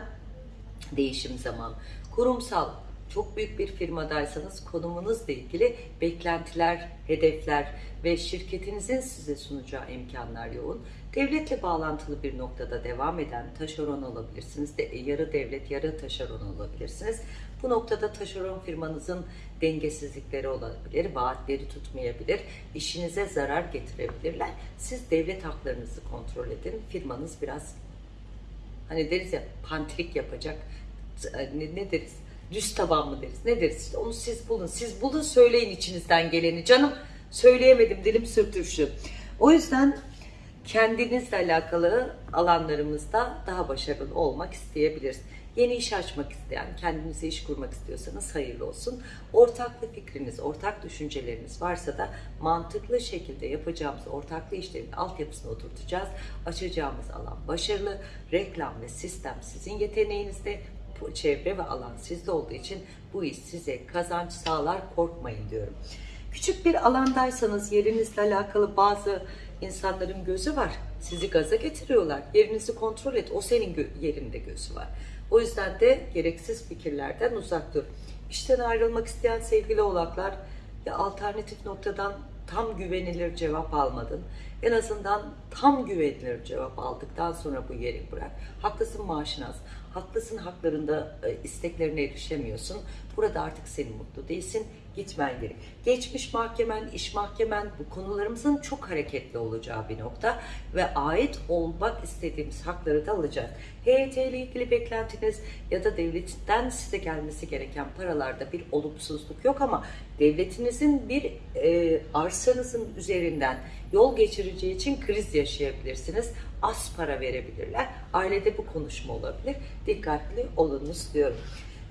değişim zaman. Kurumsal, çok büyük bir firmadaysanız konumunuzla ilgili beklentiler, hedefler ve şirketinizin size sunacağı imkanlar yoğun. Devletle bağlantılı bir noktada devam eden taşeron olabilirsiniz. De, yarı devlet, yarı taşeron olabilirsiniz. Bu noktada taşeron firmanızın dengesizlikleri olabilir, vaatleri tutmayabilir, işinize zarar getirebilirler. Siz devlet haklarınızı kontrol edin. Firmanız biraz hani deriz ya pantrik yapacak. Ne, ne deriz? Düz taban mı deriz? Ne deriz? İşte onu siz bulun. Siz bulun söyleyin içinizden geleni. Canım söyleyemedim dilim sürtüştü. O yüzden kendinizle alakalı alanlarımızda daha başarılı olmak isteyebiliriz. Yeni iş açmak isteyen, kendinize iş kurmak istiyorsanız hayırlı olsun. Ortaklı fikriniz, ortak düşünceleriniz varsa da mantıklı şekilde yapacağımız ortaklı işlerin altyapısını oturtacağız. Açacağımız alan başarılı, reklam ve sistem sizin yeteneğinizde, çevre ve alan sizde olduğu için bu iş size kazanç sağlar, korkmayın diyorum. Küçük bir alandaysanız yerinizle alakalı bazı insanların gözü var. Sizi gaza getiriyorlar. Yerinizi kontrol et. O senin yerinde gözü var. O yüzden de gereksiz fikirlerden uzak dur. İşten ayrılmak isteyen sevgili oğlaklar ya alternatif noktadan tam güvenilir cevap almadın. En azından tam güvenilir cevap aldıktan sonra bu yeri bırak. Haklısın maaşın az. Haklısın haklarında e, isteklerine erişemiyorsun. Burada artık senin mutlu değilsin. Gitmen gerek. Geçmiş mahkemen, iş mahkemen bu konularımızın çok hareketli olacağı bir nokta ve ait olmak istediğimiz hakları da alacağız. HYT ile ilgili beklentiniz ya da devletten size gelmesi gereken paralarda bir olumsuzluk yok ama devletinizin bir e, arsanızın üzerinden yol geçireceği için kriz yaşayabilirsiniz. Az para verebilirler. Ailede bu konuşma olabilir. Dikkatli olunuz diyorum.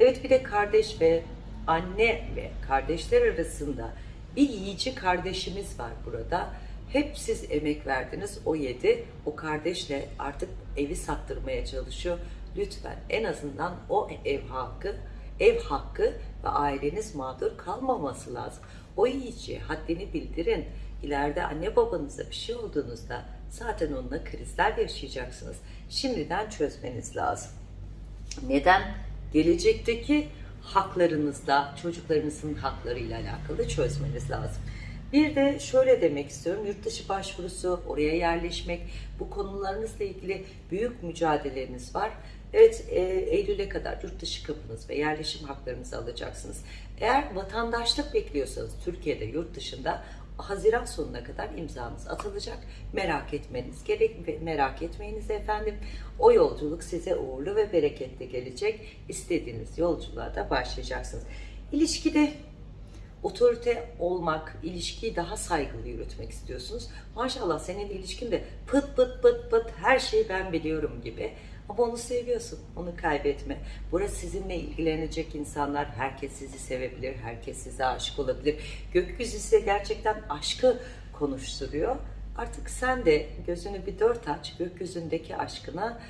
Evet bir de kardeş ve anne ve kardeşler arasında bir yiyici kardeşimiz var burada. Hep siz emek verdiniz, o yedi. O kardeşle artık evi sattırmaya çalışıyor. Lütfen en azından o ev hakkı, ev hakkı ve aileniz mağdur kalmaması lazım. O yiyici haddini bildirin. İleride anne babanıza bir şey olduğunuzda zaten onunla krizler yaşayacaksınız. Şimdiden çözmeniz lazım. Neden? Gelecekteki haklarınızla, çocuklarınızın haklarıyla alakalı çözmeniz lazım. Bir de şöyle demek istiyorum, yurt dışı başvurusu, oraya yerleşmek, bu konularınızla ilgili büyük mücadeleleriniz var. Evet, e, Eylül'e kadar yurt dışı kapınız ve yerleşim haklarınızı alacaksınız. Eğer vatandaşlık bekliyorsanız Türkiye'de, yurt dışında Haziran sonuna kadar imzanız atılacak. Merak etmeniz gerek, merak etmeyiniz efendim. O yolculuk size uğurlu ve bereketli gelecek. İstediğiniz yolculuğa da başlayacaksınız. İlişkide otorite olmak, ilişkiyi daha saygılı yürütmek istiyorsunuz. Maşallah senin ilişkin de pıt pıt pıt pıt her şeyi ben biliyorum gibi. Ama onu seviyorsun, onu kaybetme. Burası sizinle ilgilenecek insanlar, herkes sizi sevebilir, herkes size aşık olabilir. Gökyüzü size gerçekten aşkı konuşturuyor. Artık sen de gözünü bir dört aç, gökyüzündeki aşkına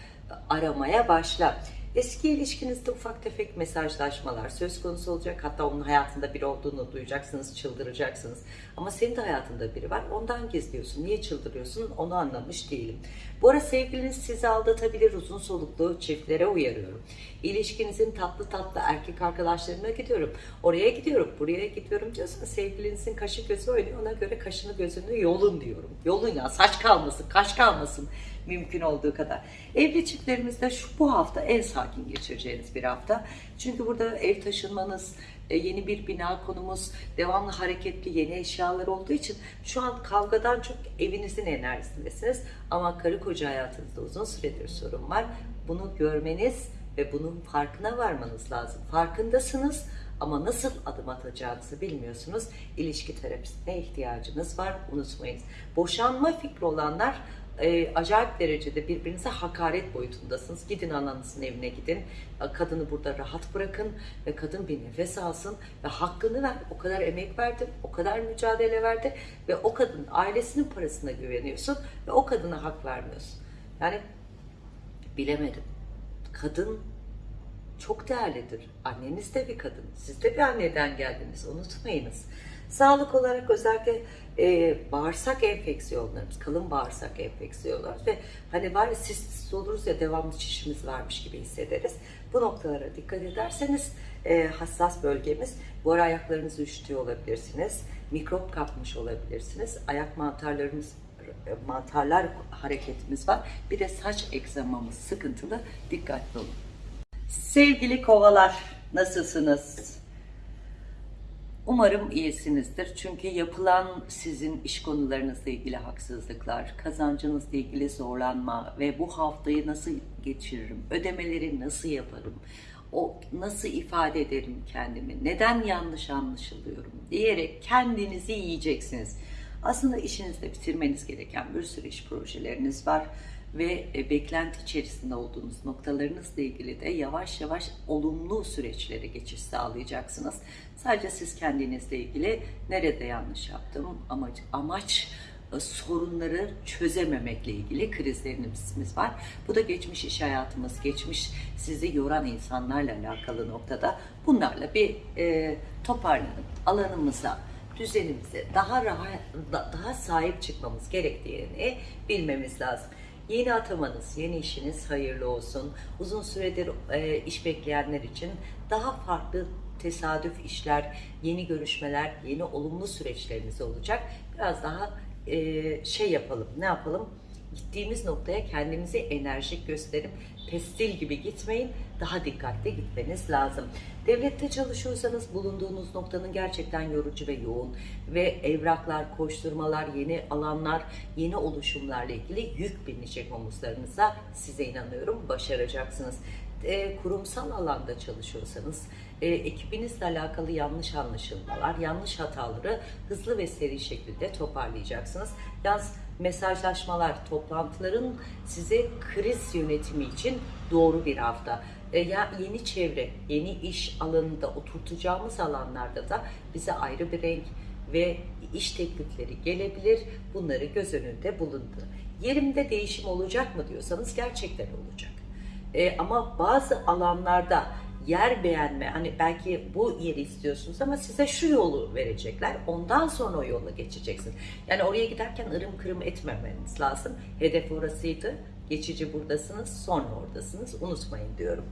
aramaya başla. Eski ilişkinizde ufak tefek mesajlaşmalar söz konusu olacak. Hatta onun hayatında biri olduğunu duyacaksınız, çıldıracaksınız. Ama senin de hayatında biri var. Ondan gizliyorsun. Niye çıldırıyorsun onu anlamış değilim. Bu ara sevgiliniz sizi aldatabilir. Uzun soluklu çiftlere uyarıyorum. İlişkinizin tatlı tatlı erkek arkadaşlarına gidiyorum. Oraya gidiyorum, buraya gidiyorum diyorsanız sevgilinizin kaşı gözü oynuyor. Ona göre kaşını gözünü yolun diyorum. Yolun ya saç kalmasın, kaş kalmasın mümkün olduğu kadar. Evli çiftlerimizde şu bu hafta en sakin geçireceğiniz bir hafta. Çünkü burada ev taşınmanız, e, yeni bir bina konumuz, devamlı hareketli yeni eşyalar olduğu için şu an kavgadan çok evinizin enerjisindesiniz. Ama karı koca hayatınızda uzun süredir sorun var. Bunu görmeniz ve bunun farkına varmanız lazım. Farkındasınız ama nasıl adım atacağınızı bilmiyorsunuz. İlişki terapisine ihtiyacınız var. Unutmayın. Boşanma fikri olanlar e, acayip derecede birbirinize hakaret boyutundasınız. Gidin ananızın evine gidin. Kadını burada rahat bırakın ve kadın bir nefes alsın ve hakkını ver. O kadar emek verdi, o kadar mücadele verdi ve o kadın ailesinin parasına güveniyorsun ve o kadına hak vermiyorsun. Yani bilemedim. Kadın çok değerlidir. Anneniz de bir kadın. Siz de bir anneden geldiniz. Unutmayınız. Sağlık olarak özellikle e, bağırsak enfeksiyonlarımız, kalın bağırsak enfeksiyonları ve hani var ya sistis oluruz ya devamlı çişimiz varmış gibi hissederiz. Bu noktalara dikkat ederseniz e, hassas bölgemiz. Bu ara ayaklarınızı üşütüyor olabilirsiniz. Mikrop kapmış olabilirsiniz. Ayak mantarlarımız mantarlar hareketimiz var. Bir de saç egzamamız sıkıntılı. Dikkatli olun. Sevgili kovalar nasılsınız? Umarım iyisinizdir. Çünkü yapılan sizin iş konularınızla ilgili haksızlıklar, kazancınızla ilgili zorlanma ve bu haftayı nasıl geçiririm, ödemeleri nasıl yaparım, o nasıl ifade ederim kendimi, neden yanlış anlaşılıyorum diyerek kendinizi yiyeceksiniz. Aslında işinizde bitirmeniz gereken bir sürü iş projeleriniz var ve e, beklenti içerisinde olduğunuz noktalarınızla ilgili de yavaş yavaş olumlu süreçlere geçiş sağlayacaksınız. Sadece siz kendinizle ilgili nerede yanlış yaptım, amaç, amaç e, sorunları çözememekle ilgili krizlerimiz var. Bu da geçmiş iş hayatımız, geçmiş sizi yoran insanlarla alakalı noktada bunlarla bir e, toparlanıp alanımıza, düzenimize daha rahat, daha sahip çıkmamız gerektiğini bilmemiz lazım. Yeni atamanız, yeni işiniz hayırlı olsun. Uzun süredir e, iş bekleyenler için daha farklı tesadüf işler, yeni görüşmeler, yeni olumlu süreçleriniz olacak. Biraz daha e, şey yapalım, ne yapalım? Gittiğimiz noktaya kendimizi enerjik gösterip pestil gibi gitmeyin, daha dikkatli gitmeniz lazım. Devlette çalışıyorsanız bulunduğunuz noktanın gerçekten yorucu ve yoğun ve evraklar, koşturmalar, yeni alanlar, yeni oluşumlarla ilgili yük binecek omuzlarınıza size inanıyorum başaracaksınız. E, kurumsal alanda çalışıyorsanız e, ekibinizle alakalı yanlış anlaşılmalar, yanlış hataları hızlı ve seri şekilde toparlayacaksınız. Yalnız mesajlaşmalar, toplantıların size kriz yönetimi için doğru bir hafta. E, ya yeni çevre, yeni iş alanında oturtacağımız alanlarda da bize ayrı bir renk ve iş teklifleri gelebilir. Bunları göz önünde bulundu. Yerimde değişim olacak mı diyorsanız gerçekten olacak. E, ama bazı alanlarda yer beğenme, hani belki bu yeri istiyorsunuz ama size şu yolu verecekler. Ondan sonra o yola geçeceksin. Yani oraya giderken ırım kırım etmemeniz lazım. Hedef orasıydı. Geçici buradasınız, sonra oradasınız. Unutmayın diyorum.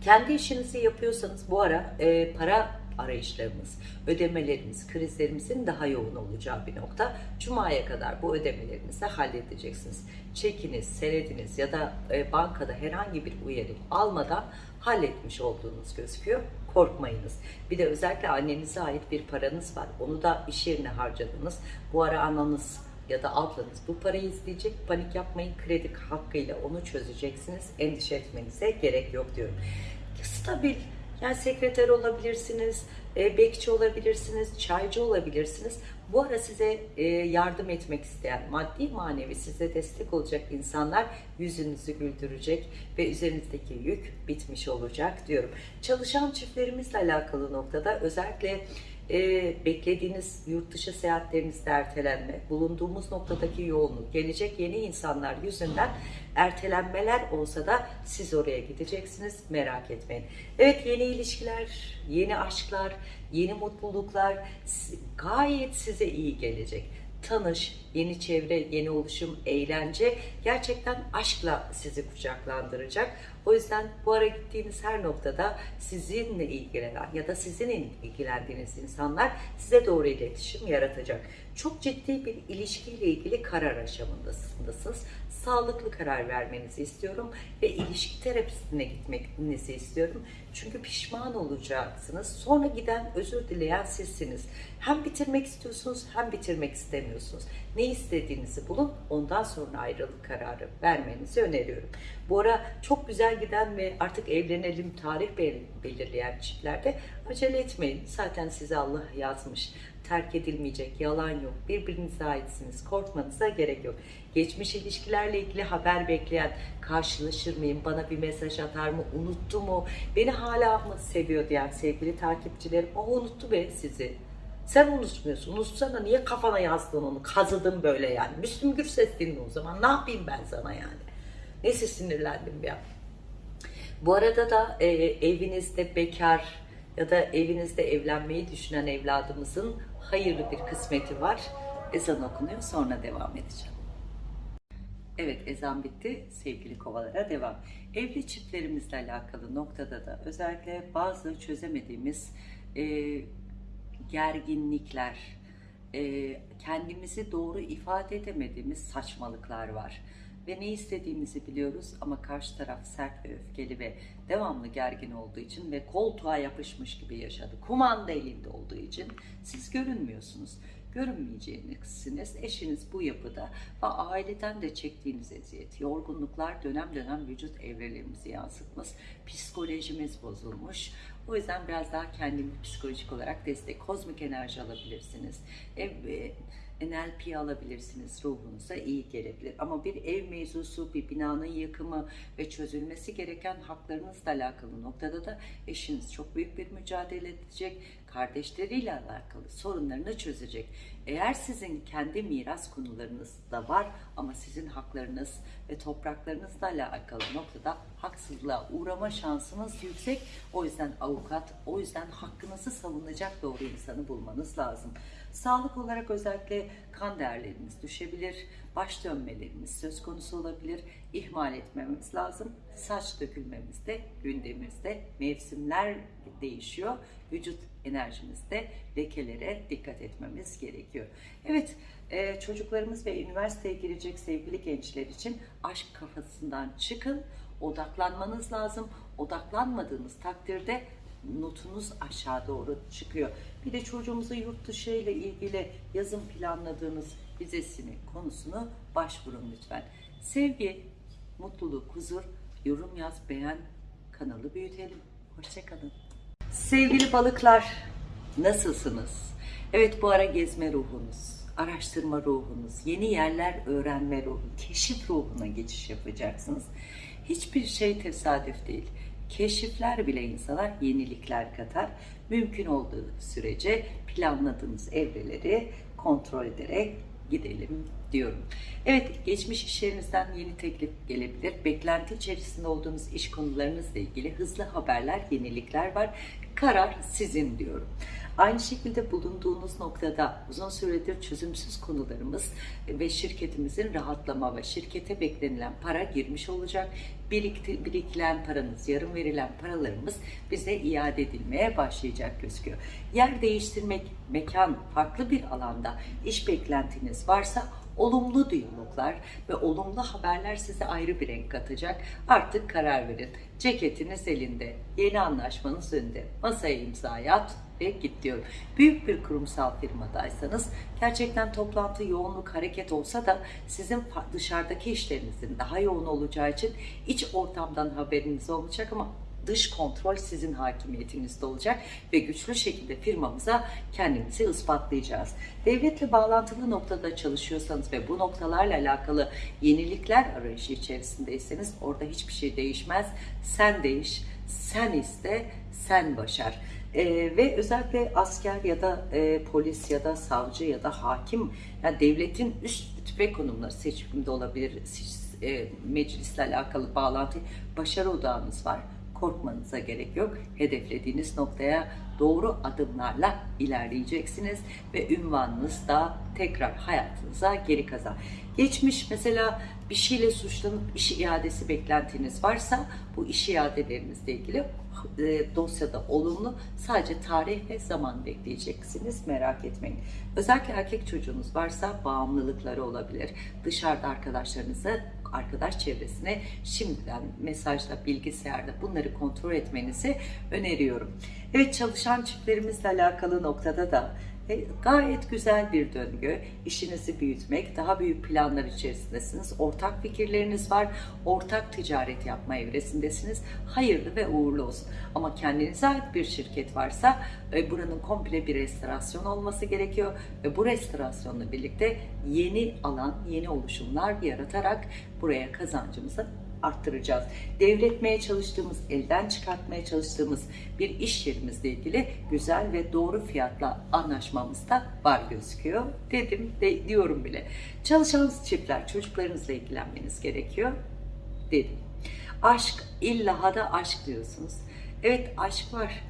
Kendi işinizi yapıyorsanız bu ara e, para arayışlarımız, ödemelerimiz, krizlerimizin daha yoğun olacağı bir nokta. Cuma'ya kadar bu ödemelerinizi halledeceksiniz. Çekiniz, senediniz ya da e, bankada herhangi bir uyarı almadan halletmiş olduğunuz gözüküyor. Korkmayınız. Bir de özellikle annenize ait bir paranız var. Onu da iş yerine harcadınız. Bu ara ananız ya da ablanız bu parayı izleyecek. Panik yapmayın. Kredi hakkıyla onu çözeceksiniz. Endişe etmenize gerek yok diyorum. Stabil yani sekreter olabilirsiniz, e, bekçi olabilirsiniz, çaycı olabilirsiniz. Bu ara size e, yardım etmek isteyen, maddi manevi size destek olacak insanlar yüzünüzü güldürecek ve üzerinizdeki yük bitmiş olacak diyorum. Çalışan çiftlerimizle alakalı noktada özellikle e, beklediğiniz yurt dışı seyahatlerinizde ertelenme, bulunduğumuz noktadaki yoğunluk, gelecek yeni insanlar yüzünden ertelenmeler olsa da siz oraya gideceksiniz merak etmeyin. Evet yeni ilişkiler, yeni aşklar, yeni mutluluklar gayet size iyi gelecek. Tanış, yeni çevre, yeni oluşum, eğlence gerçekten aşkla sizi kucaklandıracak. O yüzden bu ara gittiğiniz her noktada sizinle ilgilenen ya da sizin ilgilendiğiniz insanlar size doğru iletişim yaratacak. Çok ciddi bir ilişkiyle ilgili karar aşamasındasınız. Sağlıklı karar vermenizi istiyorum ve ilişki terapistine gitmenizi istiyorum. Çünkü pişman olacaksınız. Sonra giden özür dileyen sizsiniz. Hem bitirmek istiyorsunuz hem bitirmek istemiyorsunuz. Ne istediğinizi bulun ondan sonra ayrılık kararı vermenizi öneriyorum. Bu ara çok güzel giden ve artık evlenelim tarih bel- belirleyen çiftlerde acele etmeyin. Zaten size Allah yazmış. Terk edilmeyecek, yalan yok. Birbirinize aitsiniz. Korkmanıza gerek yok. Geçmiş ilişkilerle ilgili haber bekleyen, karşılaşır mıyım, bana bir mesaj atar mı, unuttu mu, beni hala mı seviyor diyen sevgili takipçilerim, o unuttu be sizi. Sen unutmuyorsun. Unutsana niye kafana yazdın onu? Kazıdın böyle yani. Müslüm Gürses dinle o zaman. Ne yapayım ben sana yani? Neyse sinirlendim ya. Bu arada da e, evinizde bekar ya da evinizde evlenmeyi düşünen evladımızın hayırlı bir kısmeti var. Ezan okunuyor sonra devam edeceğim. Evet ezan bitti. Sevgili kovalara devam. Evli çiftlerimizle alakalı noktada da özellikle bazı çözemediğimiz e, gerginlikler, e, kendimizi doğru ifade edemediğimiz saçmalıklar var. Ve ne istediğimizi biliyoruz ama karşı taraf sert ve öfkeli ve devamlı gergin olduğu için ve koltuğa yapışmış gibi yaşadı. Kumanda elinde olduğu için siz görünmüyorsunuz. Görünmeyeceksiniz. Eşiniz bu yapıda ve aileden de çektiğiniz eziyet, yorgunluklar dönem dönem vücut evrelerimizi yansıtmış. Psikolojimiz bozulmuş. O yüzden biraz daha kendini psikolojik olarak destek, kozmik enerji alabilirsiniz. Ev, e, NLP alabilirsiniz ruhunuza iyi gelebilir. Ama bir ev mevzusu, bir binanın yıkımı ve çözülmesi gereken haklarınızla alakalı noktada da eşiniz çok büyük bir mücadele edecek. Kardeşleriyle alakalı sorunlarını çözecek. Eğer sizin kendi miras konularınız da var ama sizin haklarınız ve topraklarınızla alakalı noktada haksızlığa uğrama şansınız yüksek. O yüzden avukat, o yüzden hakkınızı savunacak doğru insanı bulmanız lazım. Sağlık olarak özellikle kan değerlerimiz düşebilir, baş dönmelerimiz söz konusu olabilir. İhmal etmemiz lazım. Saç dökülmemizde, gündemimizde mevsimler değişiyor. Vücut enerjimizde lekelere dikkat etmemiz gerekiyor. Evet, e, çocuklarımız ve üniversiteye girecek sevgili gençler için aşk kafasından çıkın, odaklanmanız lazım. Odaklanmadığınız takdirde notunuz aşağı doğru çıkıyor. Bir de çocuğumuzu yurt dışı ile ilgili yazın planladığınız vizesini konusunu başvurun lütfen. Sevgi, mutluluk, huzur, yorum yaz, beğen, kanalı büyütelim. Hoşçakalın. Sevgili balıklar, nasılsınız? Evet bu ara gezme ruhunuz, araştırma ruhunuz, yeni yerler öğrenme ruhu, keşif ruhuna geçiş yapacaksınız. Hiçbir şey tesadüf değil. Keşifler bile insana yenilikler katar. Mümkün olduğu sürece planladığınız evreleri kontrol ederek gidelim diyorum. Evet, geçmiş işlerinizden yeni teklif gelebilir. Beklenti içerisinde olduğunuz iş konularınızla ilgili hızlı haberler, yenilikler var. Karar sizin diyorum. Aynı şekilde bulunduğunuz noktada uzun süredir çözümsüz konularımız ve şirketimizin rahatlama ve şirkete beklenilen para girmiş olacak. Birikti, birikilen paranız, yarım verilen paralarımız bize iade edilmeye başlayacak gözüküyor. Yer değiştirmek, mekan, farklı bir alanda iş beklentiniz varsa olumlu diyaloglar ve olumlu haberler size ayrı bir renk katacak. Artık karar verin. Ceketiniz elinde, yeni anlaşmanız önünde. Masaya imzayı at ve git diyorum. Büyük bir kurumsal firmadaysanız gerçekten toplantı yoğunluk hareket olsa da sizin dışarıdaki işlerinizin daha yoğun olacağı için iç ortamdan haberiniz olmayacak ama dış kontrol sizin hakimiyetinizde olacak ve güçlü şekilde firmamıza kendimizi ispatlayacağız. Devletle bağlantılı noktada çalışıyorsanız ve bu noktalarla alakalı yenilikler arayışı içerisindeyseniz orada hiçbir şey değişmez. Sen değiş, sen iste, sen başar. Ee, ve özellikle asker ya da e, polis ya da savcı ya da hakim yani devletin üst rütbe konumları seçiminde olabilir e, meclisle alakalı bağlantı başarı odağınız var korkmanıza gerek yok. Hedeflediğiniz noktaya doğru adımlarla ilerleyeceksiniz ve ünvanınız da tekrar hayatınıza geri kazan. Geçmiş mesela bir şeyle suçlanıp iş iadesi beklentiniz varsa bu iş iadelerinizle ilgili e, dosyada olumlu sadece tarih ve zaman bekleyeceksiniz merak etmeyin. Özellikle erkek çocuğunuz varsa bağımlılıkları olabilir. Dışarıda arkadaşlarınızı arkadaş çevresine şimdiden mesajla, bilgisayarda bunları kontrol etmenizi öneriyorum. Evet çalışan çiftlerimizle alakalı noktada da gayet güzel bir döngü. İşinizi büyütmek, daha büyük planlar içerisindesiniz. Ortak fikirleriniz var. Ortak ticaret yapma evresindesiniz. Hayırlı ve uğurlu olsun. Ama kendinize ait bir şirket varsa e, buranın komple bir restorasyon olması gerekiyor. Ve bu restorasyonla birlikte yeni alan, yeni oluşumlar yaratarak buraya kazancımızı arttıracağız. Devretmeye çalıştığımız, elden çıkartmaya çalıştığımız bir iş yerimizle ilgili güzel ve doğru fiyatla anlaşmamız da var gözüküyor. Dedim de diyorum bile. Çalışan çiftler çocuklarınızla ilgilenmeniz gerekiyor. Dedim. Aşk, illa da aşk diyorsunuz. Evet aşk var.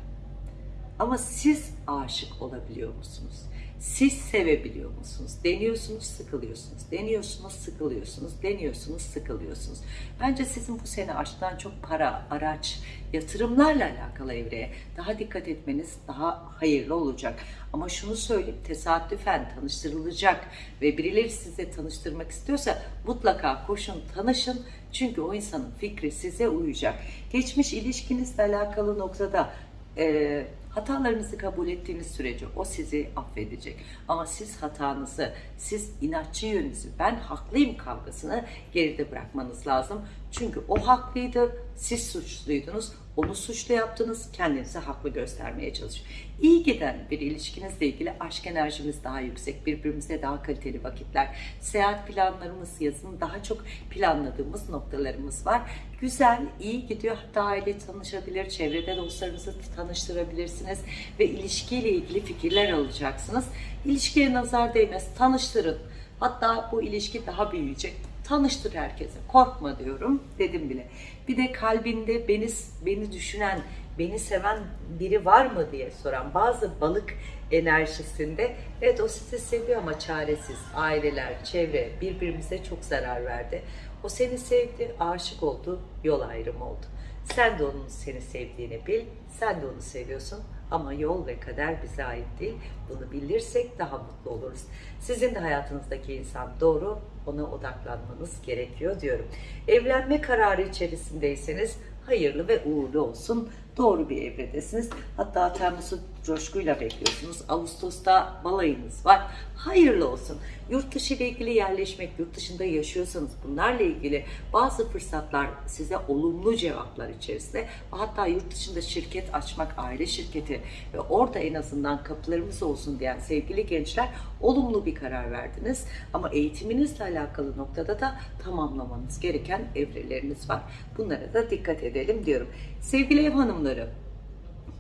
Ama siz aşık olabiliyor musunuz? Siz sevebiliyor musunuz? Deniyorsunuz, sıkılıyorsunuz. Deniyorsunuz, sıkılıyorsunuz. Deniyorsunuz, sıkılıyorsunuz. Bence sizin bu sene aşktan çok para, araç, yatırımlarla alakalı evreye daha dikkat etmeniz daha hayırlı olacak. Ama şunu söyleyeyim, tesadüfen tanıştırılacak ve birileri size tanıştırmak istiyorsa mutlaka koşun, tanışın. Çünkü o insanın fikri size uyacak. Geçmiş ilişkinizle alakalı noktada e, Hatalarınızı kabul ettiğiniz sürece o sizi affedecek. Ama siz hatanızı, siz inatçı yönünüzü, ben haklıyım kavgasını geride bırakmanız lazım. Çünkü o haklıydı, siz suçluydunuz, onu suçlu yaptınız, kendinizi haklı göstermeye çalışıyor. İyi giden bir ilişkinizle ilgili aşk enerjimiz daha yüksek, birbirimize daha kaliteli vakitler, seyahat planlarımız, yazın daha çok planladığımız noktalarımız var. Güzel, iyi gidiyor. Hatta aile tanışabilir, çevrede dostlarınızı tanıştırabilirsiniz ve ilişkiyle ilgili fikirler alacaksınız. İlişkiye nazar değmez, tanıştırın. Hatta bu ilişki daha büyüyecek tanıştır herkese. Korkma diyorum. Dedim bile. Bir de kalbinde beni beni düşünen, beni seven biri var mı diye soran bazı balık enerjisinde evet o sizi seviyor ama çaresiz. Aileler, çevre birbirimize çok zarar verdi. O seni sevdi, aşık oldu, yol ayrımı oldu. Sen de onun seni sevdiğini bil, sen de onu seviyorsun ama yol ve kader bize ait değil. Bunu bilirsek daha mutlu oluruz. Sizin de hayatınızdaki insan doğru, ona odaklanmanız gerekiyor diyorum. Evlenme kararı içerisindeyseniz hayırlı ve uğurlu olsun. Doğru bir evredesiniz. Hatta Temmuz'u coşkuyla bekliyorsunuz. Ağustos'ta balayınız var. Hayırlı olsun. Yurt dışı ile ilgili yerleşmek, yurt dışında yaşıyorsanız bunlarla ilgili bazı fırsatlar size olumlu cevaplar içerisinde hatta yurt dışında şirket açmak, aile şirketi ve orada en azından kapılarımız olsun diyen sevgili gençler olumlu bir karar verdiniz. Ama eğitiminizle alakalı noktada da tamamlamanız gereken evreleriniz var. Bunlara da dikkat edelim diyorum. Sevgili ev hanımları,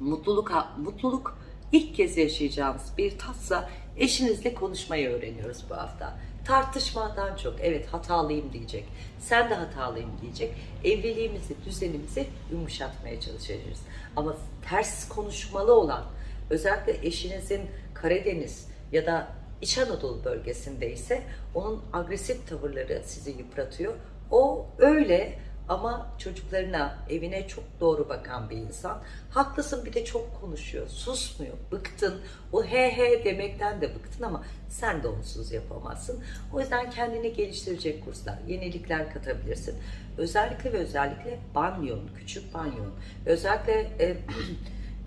mutluluk, mutluluk ilk kez yaşayacağımız bir tatsa eşinizle konuşmayı öğreniyoruz bu hafta. Tartışmadan çok evet hatalıyım diyecek. Sen de hatalıyım diyecek. Evliliğimizi, düzenimizi yumuşatmaya çalışacağız. Ama ters konuşmalı olan özellikle eşinizin Karadeniz ya da İç Anadolu bölgesindeyse onun agresif tavırları sizi yıpratıyor. O öyle ama çocuklarına, evine çok doğru bakan bir insan. Haklısın bir de çok konuşuyor, susmuyor, bıktın. O he he demekten de bıktın ama sen de onsuz yapamazsın. O yüzden kendini geliştirecek kurslar, yenilikler katabilirsin. Özellikle ve özellikle banyon, küçük banyon. Özellikle e,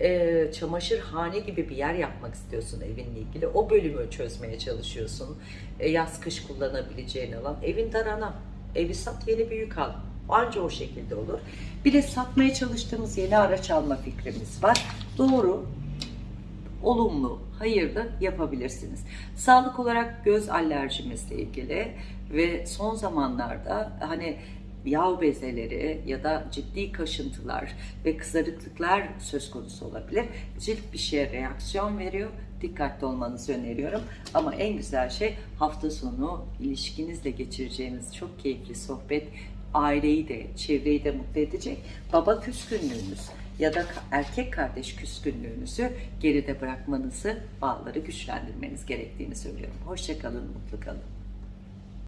e, çamaşırhane gibi bir yer yapmak istiyorsun evinle ilgili. O bölümü çözmeye çalışıyorsun. E, yaz kış kullanabileceğin alan. Evin darana. Evi sat yeni bir yük al. Anca o şekilde olur. Bir de satmaya çalıştığımız yeni araç alma fikrimiz var. Doğru, olumlu, hayırlı yapabilirsiniz. Sağlık olarak göz alerjimizle ilgili ve son zamanlarda hani yağ bezeleri ya da ciddi kaşıntılar ve kızarıklıklar söz konusu olabilir. Cilt bir şeye reaksiyon veriyor. Dikkatli olmanızı öneriyorum. Ama en güzel şey hafta sonu ilişkinizle geçireceğiniz çok keyifli sohbet aileyi de, çevreyi de mutlu edecek. Baba küskünlüğünüz ya da erkek kardeş küskünlüğünüzü geride bırakmanızı, bağları güçlendirmeniz gerektiğini söylüyorum. Hoşçakalın, mutlu kalın.